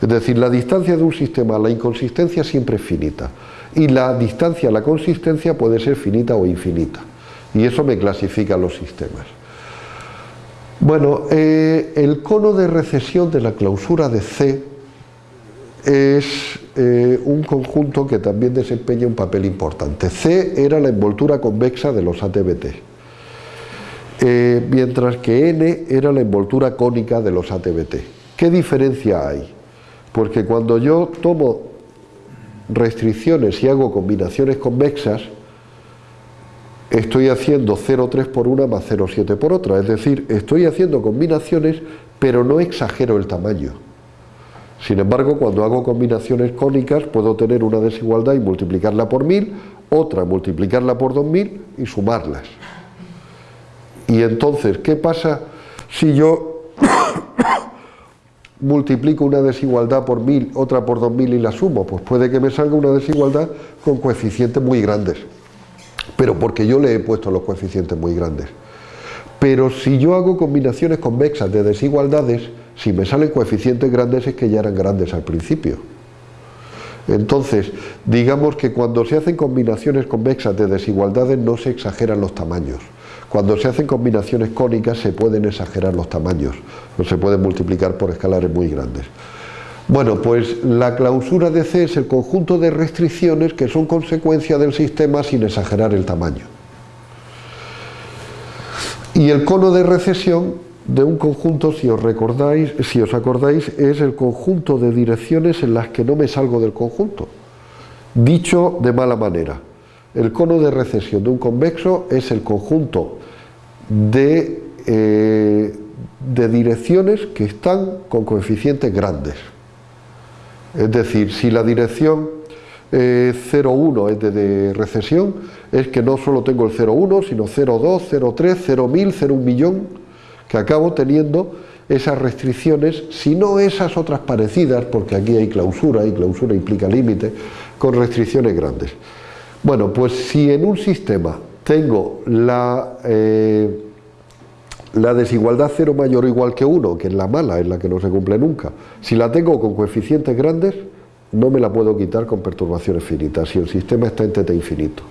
Es decir, la distancia de un sistema a la inconsistencia siempre es finita y la distancia a la consistencia puede ser finita o infinita y eso me clasifica los sistemas. Bueno, eh, el cono de recesión de la clausura de C es eh, un conjunto que también desempeña un papel importante. C era la envoltura convexa de los ATBT, eh, mientras que N era la envoltura cónica de los ATBT. ¿Qué diferencia hay? Porque cuando yo tomo restricciones y hago combinaciones convexas, estoy haciendo 0,3 por una más 0,7 por otra, es decir, estoy haciendo combinaciones pero no exagero el tamaño. Sin embargo, cuando hago combinaciones cónicas puedo tener una desigualdad y multiplicarla por 1000, otra multiplicarla por 2000 y sumarlas. Y entonces, ¿qué pasa si yo [coughs] multiplico una desigualdad por 1000, otra por 2000 y la sumo? Pues puede que me salga una desigualdad con coeficientes muy grandes, pero porque yo le he puesto los coeficientes muy grandes. Pero si yo hago combinaciones convexas de desigualdades, si me salen coeficientes grandes es que ya eran grandes al principio. Entonces, digamos que cuando se hacen combinaciones convexas de desigualdades no se exageran los tamaños. Cuando se hacen combinaciones cónicas se pueden exagerar los tamaños, se pueden multiplicar por escalares muy grandes. Bueno, pues la clausura de C es el conjunto de restricciones que son consecuencia del sistema sin exagerar el tamaño. Y el cono de recesión de un conjunto, si os recordáis, si os acordáis, es el conjunto de direcciones en las que no me salgo del conjunto. Dicho de mala manera, el cono de recesión de un convexo es el conjunto de, eh, de direcciones que están con coeficientes grandes. Es decir, si la dirección 0,1 eh, es de, recesión, es que no solo tengo el 0,1, sino 0,2, 0,3, 0,1000, 0,1 millón, que acabo teniendo esas restricciones, si no esas otras parecidas, porque aquí hay clausura, y clausura implica límite, con restricciones grandes. Bueno, pues si en un sistema tengo la, eh, desigualdad 0 mayor o igual que 1, que es la mala, es la que no se cumple nunca, si la tengo con coeficientes grandes, no me la puedo quitar con perturbaciones finitas, si el sistema está en teta infinito.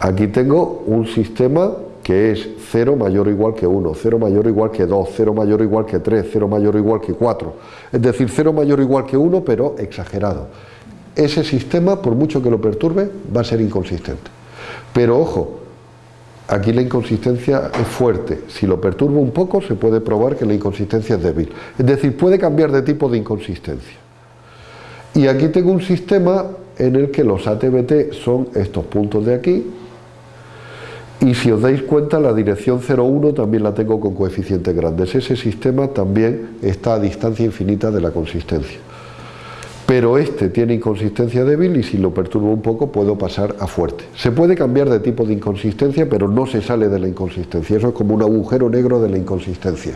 Aquí tengo un sistema que es 0 mayor o igual que 1, 0 mayor o igual que 2, 0 mayor o igual que 3, 0 mayor o igual que 4. Es decir, 0 mayor o igual que 1, pero exagerado. Ese sistema, por mucho que lo perturbe, va a ser inconsistente. Pero ojo, aquí la inconsistencia es fuerte. Si lo perturbo un poco, se puede probar que la inconsistencia es débil. Es decir, puede cambiar de tipo de inconsistencia. Y aquí tengo un sistema en el que los ATBT son estos puntos de aquí, y si os dais cuenta, la dirección 0,1 también la tengo con coeficientes grandes. Ese sistema también está a distancia infinita de la consistencia. Pero este tiene inconsistencia débil y si lo perturbo un poco puedo pasar a fuerte. Se puede cambiar de tipo de inconsistencia, pero no se sale de la inconsistencia. Eso es como un agujero negro de la inconsistencia.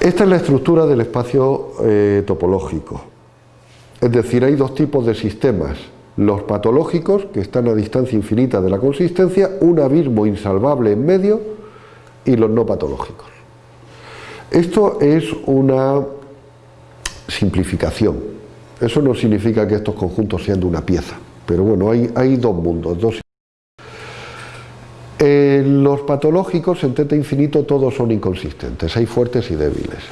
Esta es la estructura del espacio eh, topológico. Es decir, hay dos tipos de sistemas los patológicos, que están a distancia infinita de la consistencia, un abismo insalvable en medio, y los no patológicos. Esto es una simplificación. Eso no significa que estos conjuntos sean de una pieza, pero bueno, hay, hay dos mundos, dos los patológicos en teta infinito todos son inconsistentes, hay fuertes y débiles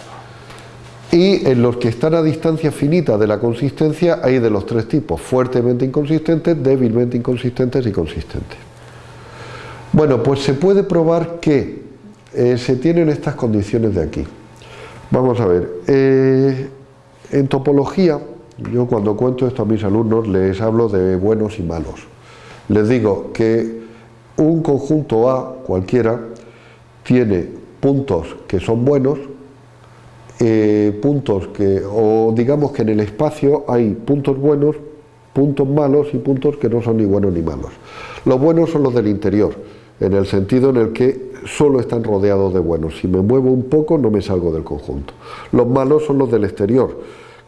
y en los que están a distancia finita de la consistencia hay de los tres tipos, fuertemente inconsistentes, débilmente inconsistentes y consistentes. Bueno, pues se puede probar que eh, se tienen estas condiciones de aquí. Vamos a ver, eh, en topología, yo cuando cuento esto a mis alumnos les hablo de buenos y malos. Les digo que un conjunto A cualquiera tiene puntos que son buenos eh, puntos que, o digamos que en el espacio hay puntos buenos, puntos malos y puntos que no son ni buenos ni malos. Los buenos son los del interior, en el sentido en el que solo están rodeados de buenos. Si me muevo un poco no me salgo del conjunto. Los malos son los del exterior,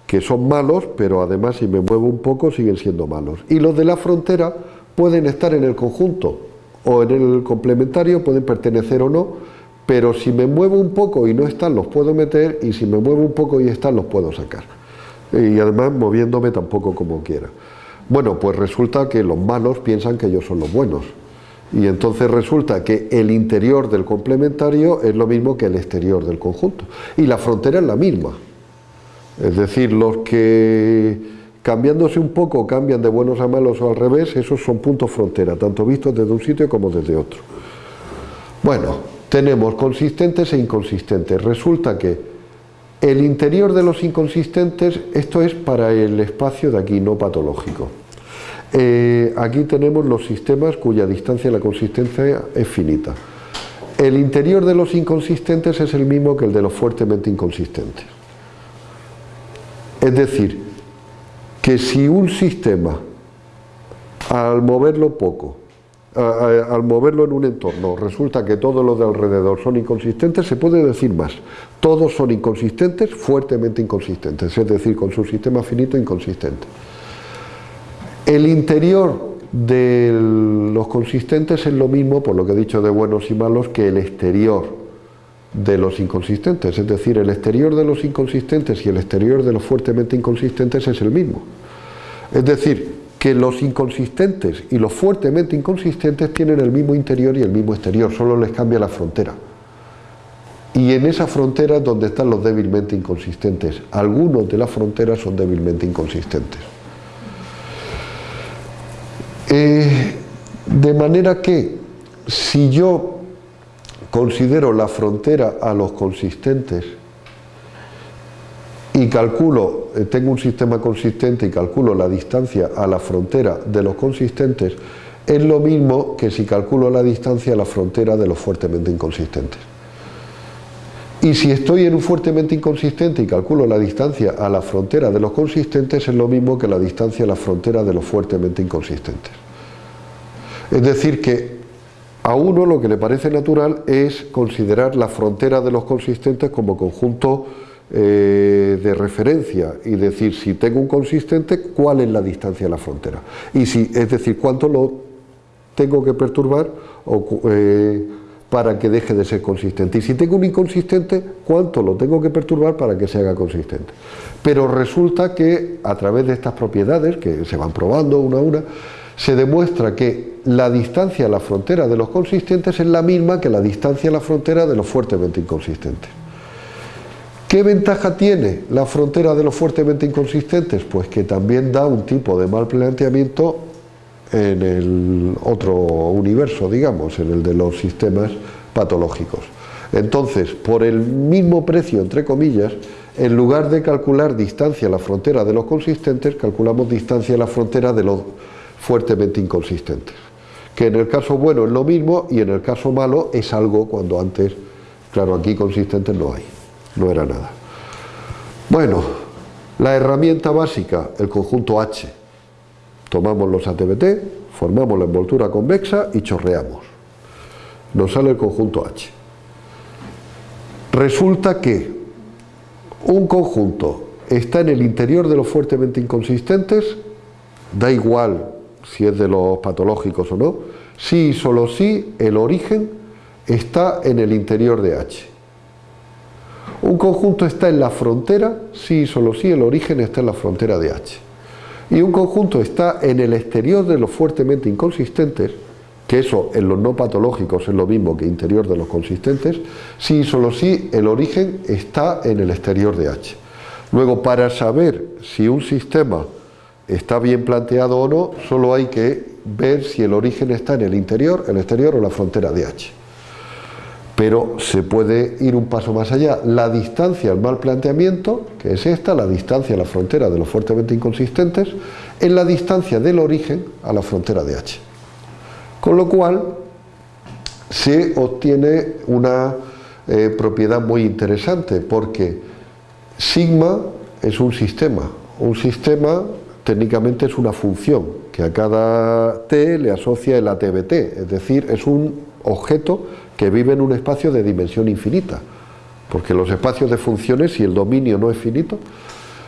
que son malos, pero además si me muevo un poco siguen siendo malos. Y los de la frontera pueden estar en el conjunto o en el complementario, pueden pertenecer o no, pero si me muevo un poco y no están los puedo meter y si me muevo un poco y están los puedo sacar. Y además moviéndome tampoco como quiera. Bueno pues resulta que los malos piensan que ellos son los buenos. Y entonces resulta que el interior del complementario es lo mismo que el exterior del conjunto. Y la frontera es la misma. Es decir, los que cambiándose un poco cambian de buenos a malos o al revés, esos son puntos frontera, tanto vistos desde un sitio como desde otro. Bueno, tenemos consistentes e inconsistentes. Resulta que el interior de los inconsistentes, esto es para el espacio de aquí, no patológico. Eh, aquí tenemos los sistemas cuya distancia de la consistencia es finita. El interior de los inconsistentes es el mismo que el de los fuertemente inconsistentes. Es decir, que si un sistema, al moverlo poco, al moverlo en un entorno resulta que todos los de alrededor son inconsistentes, se puede decir más. Todos son inconsistentes, fuertemente inconsistentes, es decir, con su sistema finito inconsistente. El interior de los consistentes es lo mismo, por lo que he dicho de buenos y malos, que el exterior de los inconsistentes. Es decir, el exterior de los inconsistentes y el exterior de los fuertemente inconsistentes es el mismo. Es decir, que los inconsistentes y los fuertemente inconsistentes tienen el mismo interior y el mismo exterior, solo les cambia la frontera. Y en esa frontera es donde están los débilmente inconsistentes. Algunos de las fronteras son débilmente inconsistentes. Eh, de manera que si yo considero la frontera a los consistentes y calculo, eh, tengo un sistema consistente y calculo la distancia a la frontera de los consistentes, es lo mismo que si calculo la distancia a la frontera de los fuertemente inconsistentes. Y si estoy en un fuertemente inconsistente y calculo la distancia a la frontera de los consistentes, es lo mismo que la distancia a la frontera de los fuertemente inconsistentes. Es decir, que a uno lo que le parece natural es considerar la frontera de los consistentes como conjunto eh, de referencia y decir si tengo un consistente, cuál es la distancia a la frontera. Y si, es decir, cuánto lo tengo que perturbar eh, para que deje de ser consistente. Y si tengo un inconsistente, ¿cuánto lo tengo que perturbar para que se haga consistente? Pero resulta que a través de estas propiedades, que se van probando una a una, se demuestra que la distancia a la frontera de los consistentes es la misma que la distancia a la frontera de los fuertemente inconsistentes. ¿Qué ventaja tiene la frontera de los fuertemente inconsistentes? Pues que también da un tipo de mal planteamiento en el otro universo, digamos, en el de los sistemas patológicos. Entonces, por el mismo precio, entre comillas, en lugar de calcular distancia a la frontera de los consistentes, calculamos distancia a la frontera de los fuertemente inconsistentes. Que en el caso bueno es lo mismo y en el caso malo es algo cuando antes, claro, aquí consistentes no hay, no era nada. Bueno, la herramienta básica, el conjunto H, Tomamos los ATBT, formamos la envoltura convexa y chorreamos. Nos sale el conjunto H. Resulta que un conjunto está en el interior de los fuertemente inconsistentes, da igual si es de los patológicos o no, sí y solo si el origen está en el interior de H. Un conjunto está en la frontera, sí y solo si el origen está en la frontera de H y un conjunto está en el exterior de los fuertemente inconsistentes, que eso en los no patológicos es lo mismo que interior de los consistentes, si y solo si el origen está en el exterior de H. Luego, para saber si un sistema está bien planteado o no, solo hay que ver si el origen está en el interior, el exterior o la frontera de H pero se puede ir un paso más allá. La distancia al mal planteamiento, que es esta, la distancia a la frontera de los fuertemente inconsistentes, es la distancia del origen a la frontera de H. Con lo cual, se obtiene una eh, propiedad muy interesante, porque sigma es un sistema. Un sistema técnicamente es una función, que a cada t le asocia el ATBT, es decir, es un objeto que vive en un espacio de dimensión infinita, porque los espacios de funciones, si el dominio no es finito,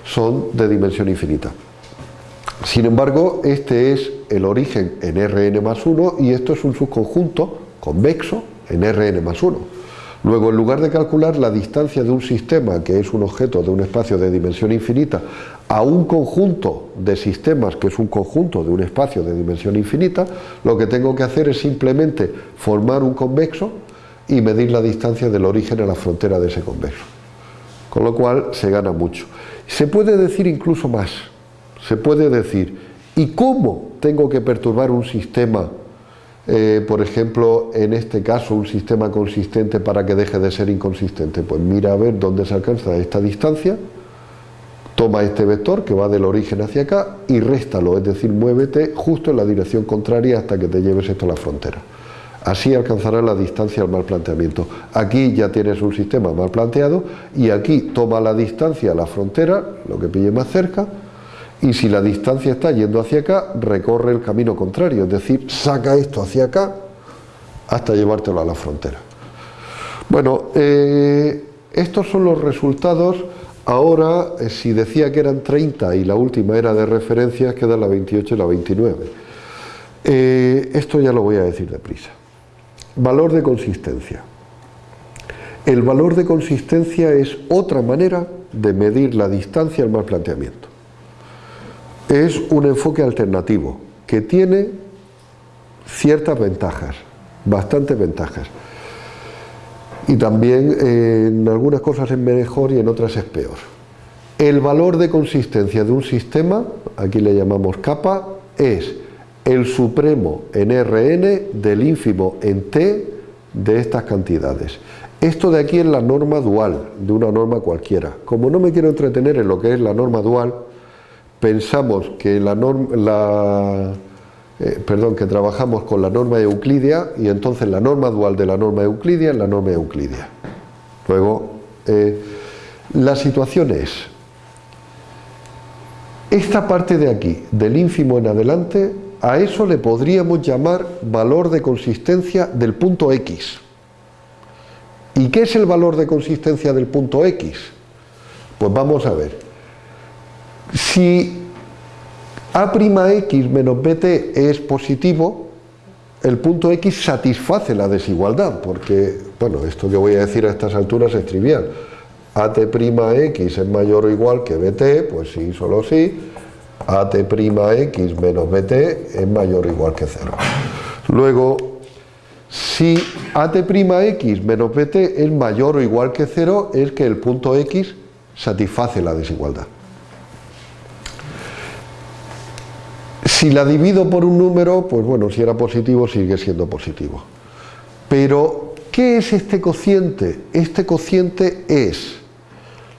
son de dimensión infinita. Sin embargo, este es el origen en Rn más 1 y esto es un subconjunto convexo en Rn más 1. Luego, en lugar de calcular la distancia de un sistema, que es un objeto de un espacio de dimensión infinita, a un conjunto de sistemas, que es un conjunto de un espacio de dimensión infinita, lo que tengo que hacer es simplemente formar un convexo y medir la distancia del origen a la frontera de ese convexo. Con lo cual se gana mucho. Se puede decir incluso más. Se puede decir, ¿y cómo tengo que perturbar un sistema, eh, por ejemplo, en este caso, un sistema consistente para que deje de ser inconsistente? Pues mira a ver dónde se alcanza esta distancia, toma este vector que va del origen hacia acá y réstalo, es decir, muévete justo en la dirección contraria hasta que te lleves esto a la frontera. Así alcanzará la distancia al mal planteamiento. Aquí ya tienes un sistema mal planteado y aquí toma la distancia a la frontera, lo que pille más cerca, y si la distancia está yendo hacia acá, recorre el camino contrario, es decir, saca esto hacia acá hasta llevártelo a la frontera. Bueno, eh, estos son los resultados. Ahora, eh, si decía que eran 30 y la última era de referencia, queda la 28 y la 29. Eh, esto ya lo voy a decir deprisa. Valor de consistencia. El valor de consistencia es otra manera de medir la distancia al mal planteamiento. Es un enfoque alternativo que tiene ciertas ventajas, bastantes ventajas. Y también en algunas cosas es mejor y en otras es peor. El valor de consistencia de un sistema, aquí le llamamos capa, es el supremo en Rn del ínfimo en T de estas cantidades. Esto de aquí es la norma dual de una norma cualquiera. Como no me quiero entretener en lo que es la norma dual, pensamos que la norma, eh, perdón, que trabajamos con la norma euclidia y entonces la norma dual de la norma euclidia es la norma euclidia. Luego, eh, la situación es, esta parte de aquí, del ínfimo en adelante, a eso le podríamos llamar valor de consistencia del punto X. ¿Y qué es el valor de consistencia del punto X? Pues vamos a ver. Si A'X menos BT es positivo, el punto X satisface la desigualdad, porque, bueno, esto que voy a decir a estas alturas es trivial. AT'X es mayor o igual que BT, pues sí, solo sí. AT'X menos BT es mayor o igual que cero. Luego, si AT'X menos BT es mayor o igual que 0, es que el punto X satisface la desigualdad. Si la divido por un número, pues bueno, si era positivo sigue siendo positivo. Pero, ¿qué es este cociente? Este cociente es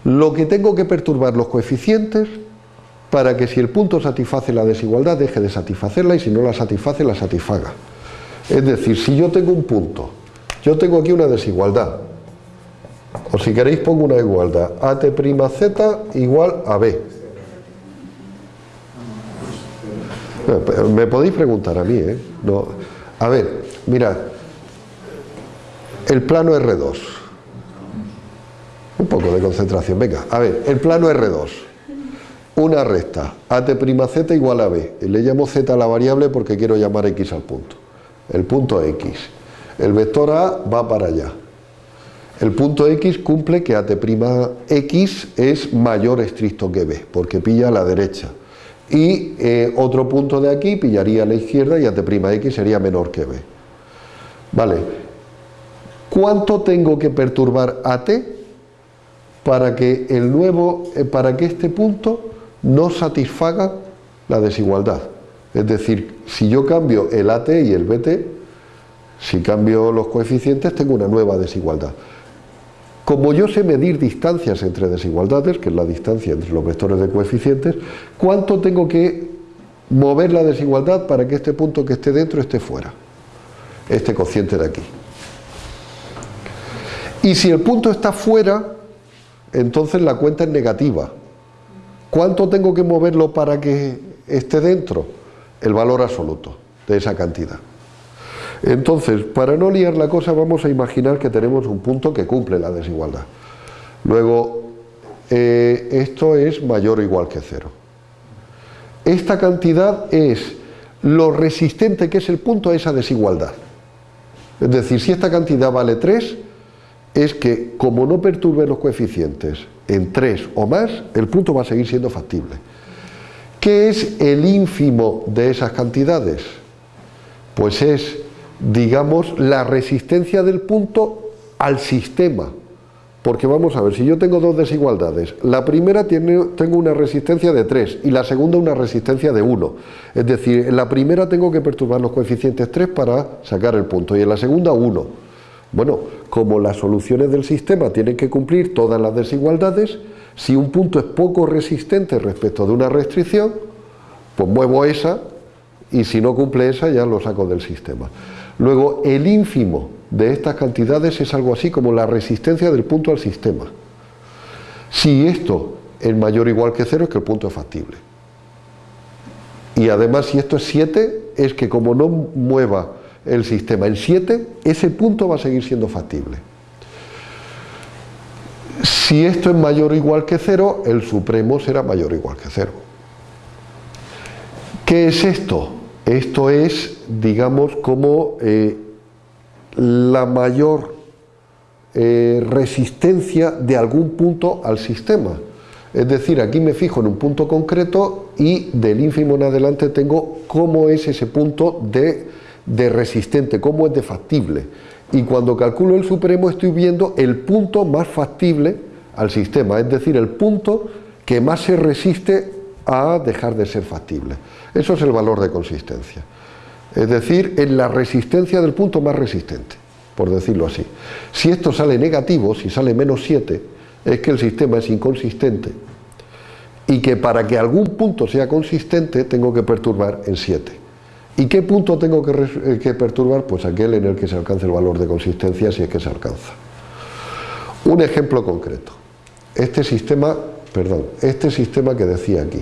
lo que tengo que perturbar los coeficientes para que si el punto satisface la desigualdad deje de satisfacerla y si no la satisface la satisfaga. Es decir, si yo tengo un punto, yo tengo aquí una desigualdad, o si queréis pongo una igualdad, AT' Z igual a B. Me podéis preguntar a mí, ¿eh? No. A ver, mirad, el plano R2. Un poco de concentración, venga, a ver, el plano R2. Una recta, AT' igual a B. Le llamo Z a la variable porque quiero llamar X al punto el punto X. El vector A va para allá. El punto X cumple que AT'X es mayor estricto que B, porque pilla a la derecha. Y eh, otro punto de aquí pillaría a la izquierda y AT'X sería menor que B. Vale. ¿Cuánto tengo que perturbar AT para que el nuevo, eh, para que este punto no satisfaga la desigualdad? Es decir, si yo cambio el AT y el BT, si cambio los coeficientes tengo una nueva desigualdad. Como yo sé medir distancias entre desigualdades, que es la distancia entre los vectores de coeficientes, ¿cuánto tengo que mover la desigualdad para que este punto que esté dentro esté fuera? Este cociente de aquí. Y si el punto está fuera, entonces la cuenta es negativa. ¿Cuánto tengo que moverlo para que esté dentro? el valor absoluto de esa cantidad. Entonces, para no liar la cosa, vamos a imaginar que tenemos un punto que cumple la desigualdad. Luego, eh, esto es mayor o igual que cero. Esta cantidad es lo resistente que es el punto a esa desigualdad. Es decir, si esta cantidad vale 3, es que como no perturbe los coeficientes en 3 o más, el punto va a seguir siendo factible. ¿Qué es el ínfimo de esas cantidades? Pues es, digamos, la resistencia del punto al sistema. Porque vamos a ver, si yo tengo dos desigualdades, la primera tiene, tengo una resistencia de 3 y la segunda una resistencia de 1. Es decir, en la primera tengo que perturbar los coeficientes 3 para sacar el punto y en la segunda 1. Bueno, como las soluciones del sistema tienen que cumplir todas las desigualdades, si un punto es poco resistente respecto de una restricción, pues muevo esa y si no cumple esa ya lo saco del sistema. Luego, el ínfimo de estas cantidades es algo así como la resistencia del punto al sistema. Si esto es mayor o igual que cero, es que el punto es factible. Y además, si esto es 7, es que como no mueva el sistema en 7, ese punto va a seguir siendo factible. Si esto es mayor o igual que cero, el supremo será mayor o igual que cero. ¿Qué es esto? Esto es, digamos, como eh, la mayor eh, resistencia de algún punto al sistema. Es decir, aquí me fijo en un punto concreto y del ínfimo en adelante tengo cómo es ese punto de, de resistente, cómo es de factible. Y cuando calculo el supremo estoy viendo el punto más factible al sistema, es decir, el punto que más se resiste a dejar de ser factible. Eso es el valor de consistencia. Es decir, en la resistencia del punto más resistente, por decirlo así. Si esto sale negativo, si sale menos 7, es que el sistema es inconsistente y que para que algún punto sea consistente tengo que perturbar en 7. ¿Y qué punto tengo que, eh, que, perturbar? Pues aquel en el que se alcance el valor de consistencia si es que se alcanza. Un ejemplo concreto. Este sistema, perdón, este sistema que decía aquí.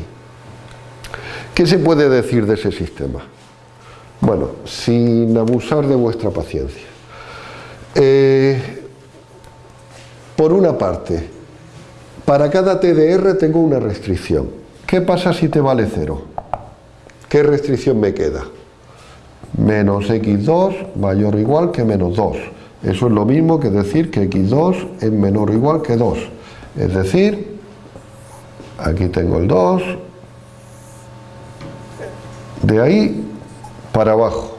¿Qué se puede decir de ese sistema? Bueno, sin abusar de vuestra paciencia. Eh, por una parte, para cada TDR tengo una restricción. ¿Qué pasa si te vale cero? ¿Qué restricción me queda? Menos x2 mayor o igual que menos 2. Eso es lo mismo que decir que x2 es menor o igual que 2. Es decir, aquí tengo el 2, de ahí para abajo.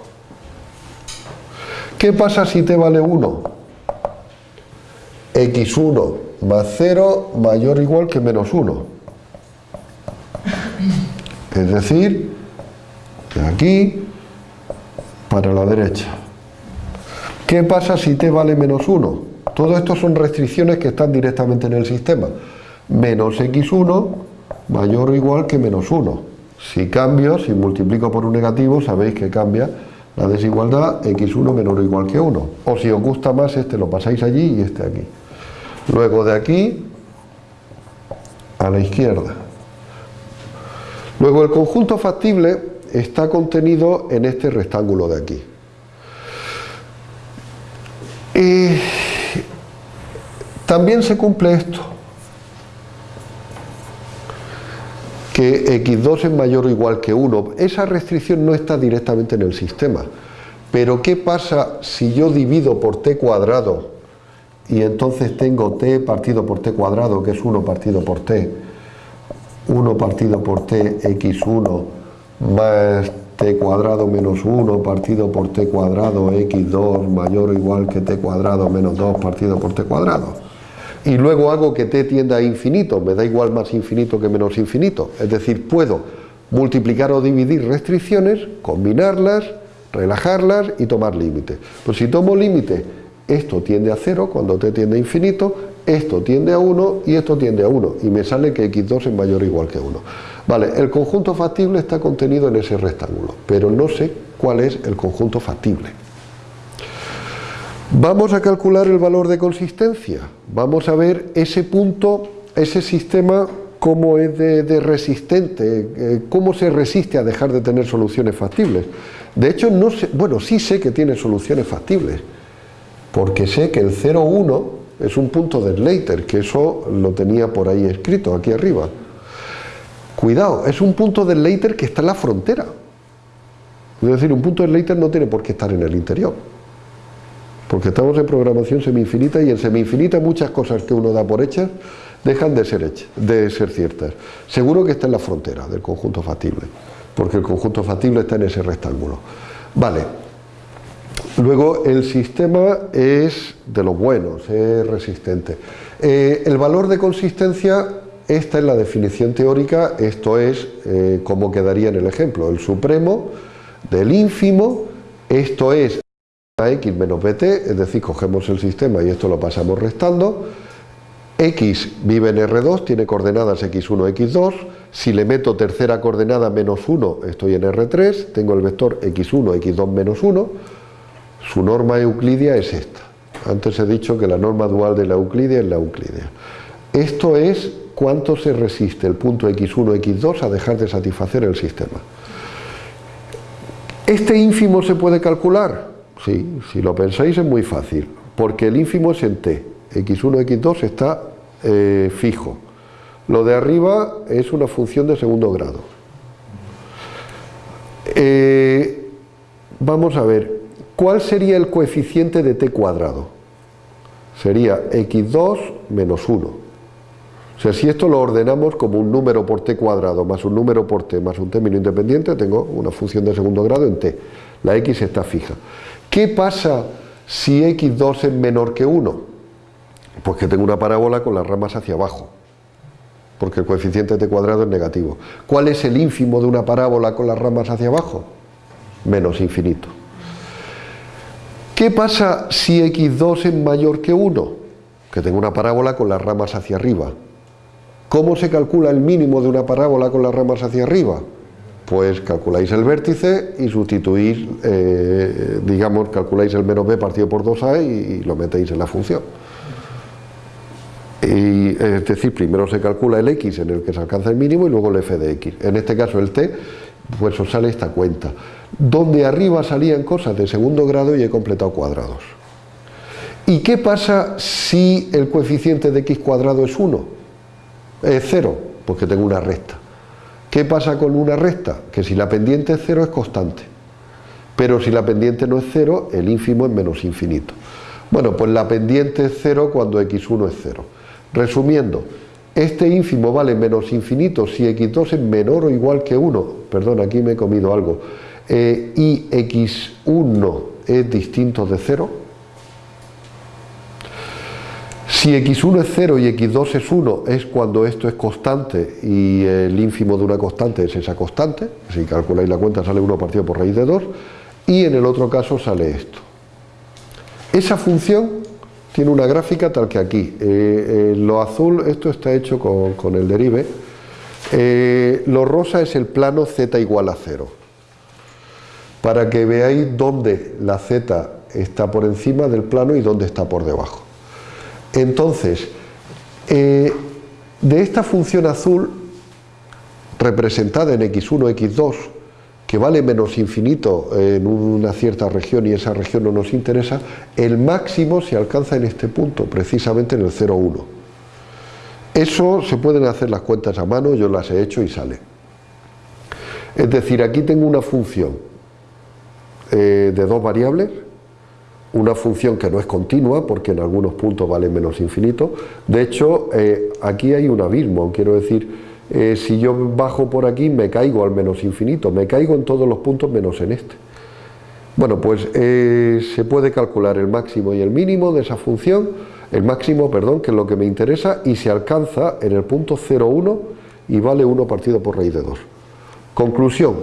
¿Qué pasa si te vale 1? x1 más 0 mayor o igual que menos 1. Es decir, de aquí para la derecha. ¿Qué pasa si t vale menos 1? Todo esto son restricciones que están directamente en el sistema. Menos x1 mayor o igual que menos 1. Si cambio, si multiplico por un negativo, sabéis que cambia la desigualdad x1 menor o igual que 1. O si os gusta más, este lo pasáis allí y este aquí. Luego de aquí a la izquierda. Luego el conjunto factible está contenido en este rectángulo de aquí. Y también se cumple esto. Que x2 es mayor o igual que 1. Esa restricción no está directamente en el sistema. Pero ¿qué pasa si yo divido por t cuadrado y entonces tengo t partido por t cuadrado, que es 1 partido por t, 1 partido por t x1 más t cuadrado menos 1 partido por t cuadrado x2 mayor o igual que t cuadrado menos 2 partido por t cuadrado y luego hago que t tienda a infinito, me da igual más infinito que menos infinito, es decir, puedo multiplicar o dividir restricciones, combinarlas, relajarlas y tomar límite. Pues si tomo límite, esto tiende a 0 cuando t tiende a infinito, esto tiende a 1 y esto tiende a 1 y me sale que x2 es mayor o igual que 1. Vale, el conjunto factible está contenido en ese rectángulo, pero no sé cuál es el conjunto factible. Vamos a calcular el valor de consistencia. Vamos a ver ese punto, ese sistema, cómo es de, resistente, eh, cómo se resiste a dejar de tener soluciones factibles. De hecho, no sé, bueno, sí sé que tiene soluciones factibles, porque sé que el 0,1 es un punto de Slater, que eso lo tenía por ahí escrito, aquí arriba. Cuidado, es un punto de Slater que está en la frontera. Es decir, un punto de Slater no tiene por qué estar en el interior porque estamos en programación semi-infinita y en semi-infinita muchas cosas que uno da por hechas dejan de ser, hechas, de ser ciertas. Seguro que está en la frontera del conjunto factible, porque el conjunto factible está en ese rectángulo. Vale. Luego el sistema es de los buenos, es resistente. Eh, el valor de consistencia, esta es la definición teórica, esto es eh, como quedaría en el ejemplo, el supremo del ínfimo, esto es a x menos bt, es decir, cogemos el sistema y esto lo pasamos restando, x vive en R2, tiene coordenadas x1, x2, si le meto tercera coordenada menos 1, estoy en R3, tengo el vector x1, x2 menos 1, su norma euclidia es esta. Antes he dicho que la norma dual de la euclidia es la euclidia. Esto es cuánto se resiste el punto x1, x2 a dejar de satisfacer el sistema. ¿Este ínfimo se puede calcular? Sí, si lo pensáis es muy fácil, porque el ínfimo es en t, x1, x2 está eh, fijo. Lo de arriba es una función de segundo grado. Eh, vamos a ver, ¿cuál sería el coeficiente de t cuadrado? Sería x2 menos 1. O sea, si esto lo ordenamos como un número por t cuadrado más un número por t más un término independiente, tengo una función de segundo grado en t. La x está fija. ¿Qué pasa si x2 es menor que 1? Pues que tengo una parábola con las ramas hacia abajo porque el coeficiente de cuadrado es negativo. ¿Cuál es el ínfimo de una parábola con las ramas hacia abajo? Menos infinito. ¿Qué pasa si x2 es mayor que 1? Que tengo una parábola con las ramas hacia arriba. ¿Cómo se calcula el mínimo de una parábola con las ramas hacia arriba? Pues calculáis el vértice y sustituís, eh, digamos, calculáis el menos b partido por 2a y lo metéis en la función. Y, es decir, primero se calcula el x en el que se alcanza el mínimo y luego el f de x. En este caso el t, pues os sale esta cuenta. Donde arriba salían cosas de segundo grado y he completado cuadrados. ¿Y qué pasa si el coeficiente de x cuadrado es 1? Es 0, porque tengo una recta. ¿Qué pasa con una recta? Que si la pendiente es 0 es constante. Pero si la pendiente no es 0, el ínfimo es menos infinito. Bueno, pues la pendiente es 0 cuando x1 es 0. Resumiendo, este ínfimo vale menos infinito si x2 es menor o igual que 1, perdón, aquí me he comido algo, eh, y x1 es distinto de 0. Si x1 es 0 y x2 es 1 es cuando esto es constante y el ínfimo de una constante es esa constante, si calculáis la cuenta sale 1 partido por raíz de 2, y en el otro caso sale esto. Esa función tiene una gráfica tal que aquí. Eh, eh, lo azul, esto está hecho con, el derive. Eh, lo rosa es el plano z igual a 0. Para que veáis dónde la z está por encima del plano y dónde está por debajo. Entonces, de esta función azul, representada en x1, x2, que vale menos infinito en una cierta región y esa región no nos interesa, el máximo se alcanza en este punto, precisamente en el 0,1. Eso se pueden hacer las cuentas a mano, yo las he hecho y sale. Es decir, aquí tengo una función eh, de dos variables, una función que no es continua porque en algunos puntos vale menos infinito. De hecho, eh, aquí hay un abismo, quiero decir, eh, si yo bajo por aquí me caigo al menos infinito, me caigo en todos los puntos menos en este. Bueno, pues eh, se puede calcular el máximo y el mínimo de esa función, el máximo, perdón, que es lo que me interesa, y se alcanza en el punto 0,1 y vale 1 partido por raíz de 2. Conclusión,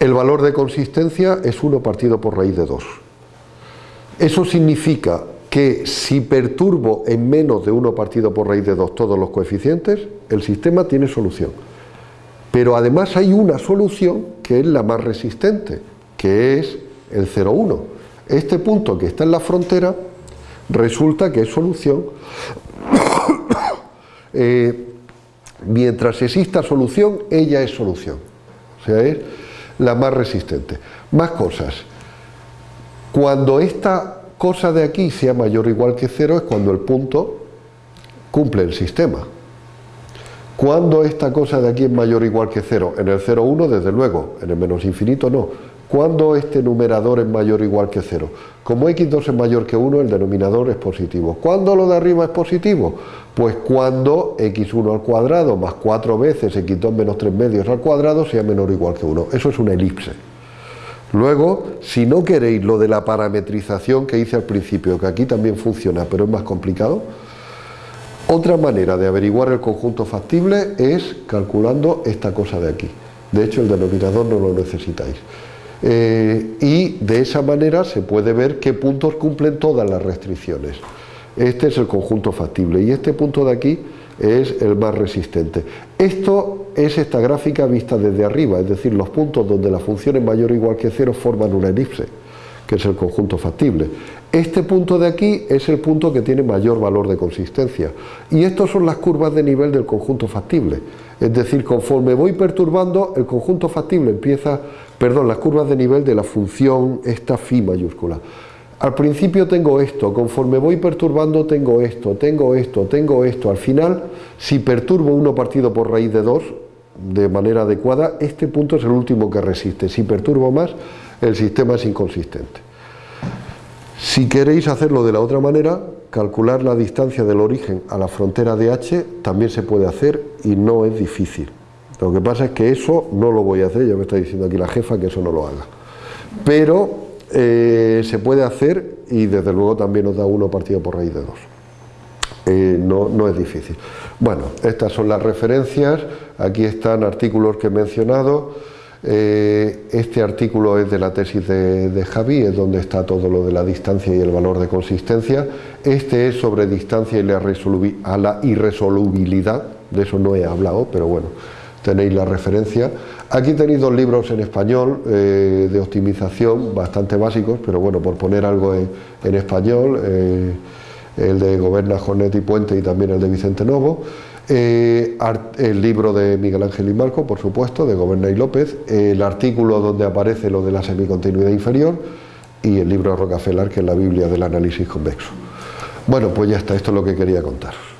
el valor de consistencia es 1 partido por raíz de 2. Eso significa que si perturbo en menos de 1 partido por raíz de 2 todos los coeficientes, el sistema tiene solución. Pero además hay una solución que es la más resistente, que es el 0,1. Este punto que está en la frontera resulta que es solución. [coughs] Eh, mientras exista solución, ella es solución. O sea, es la más resistente. Más cosas. Cuando esta cosa de aquí sea mayor o igual que cero es cuando el punto cumple el sistema. Cuando esta cosa de aquí es mayor o igual que cero? En el 0,1 desde luego, en el menos infinito no. Cuando este numerador es mayor o igual que cero? Como x2 es mayor que 1, el denominador es positivo. ¿Cuándo lo de arriba es positivo? Pues cuando x1 al cuadrado más 4 veces x2 menos 3 medios al cuadrado sea menor o igual que 1. Eso es una elipse. Luego, si no queréis lo de la parametrización que hice al principio, que aquí también funciona, pero es más complicado, otra manera de averiguar el conjunto factible es calculando esta cosa de aquí. De hecho, el denominador no lo necesitáis. Eh, y de esa manera se puede ver qué puntos cumplen todas las restricciones. Este es el conjunto factible y este punto de aquí es el más resistente. Esto es esta gráfica vista desde arriba, es decir, los puntos donde la función es mayor o igual que cero forman una elipse, que es el conjunto factible. Este punto de aquí es el punto que tiene mayor valor de consistencia. Y estas son las curvas de nivel del conjunto factible. Es decir, conforme voy perturbando, el conjunto factible empieza, perdón, las curvas de nivel de la función esta phi mayúscula. Al principio tengo esto, conforme voy perturbando tengo esto, tengo esto, tengo esto. Al final, si perturbo 1 partido por raíz de 2, de manera adecuada, este punto es el último que resiste. Si perturbo más, el sistema es inconsistente. Si queréis hacerlo de la otra manera, calcular la distancia del origen a la frontera de H también se puede hacer y no es difícil. Lo que pasa es que eso no lo voy a hacer, ya me está diciendo aquí la jefa que eso no lo haga. Pero eh, se puede hacer y desde luego también nos da uno partido por raíz de dos. Eh, no, no, es difícil. Bueno, estas son las referencias, aquí están artículos que he mencionado, eh, este artículo es de la tesis de, Javi, es donde está todo lo de la distancia y el valor de consistencia, este es sobre distancia y la, irresolubilidad, de eso no he hablado, pero bueno, tenéis la referencia. Aquí tenéis dos libros en español eh, de optimización, bastante básicos, pero bueno, por poner algo en, español, el de Goberna, Jornet y Puente y también el de Vicente Novo. Eh, el libro de Miguel Ángel y Marco, por supuesto, de Goberna y López, el artículo donde aparece lo de la semicontinuidad inferior y el libro de Rockefeller, que es la Biblia del análisis convexo. Bueno, pues ya está, esto es lo que quería contaros.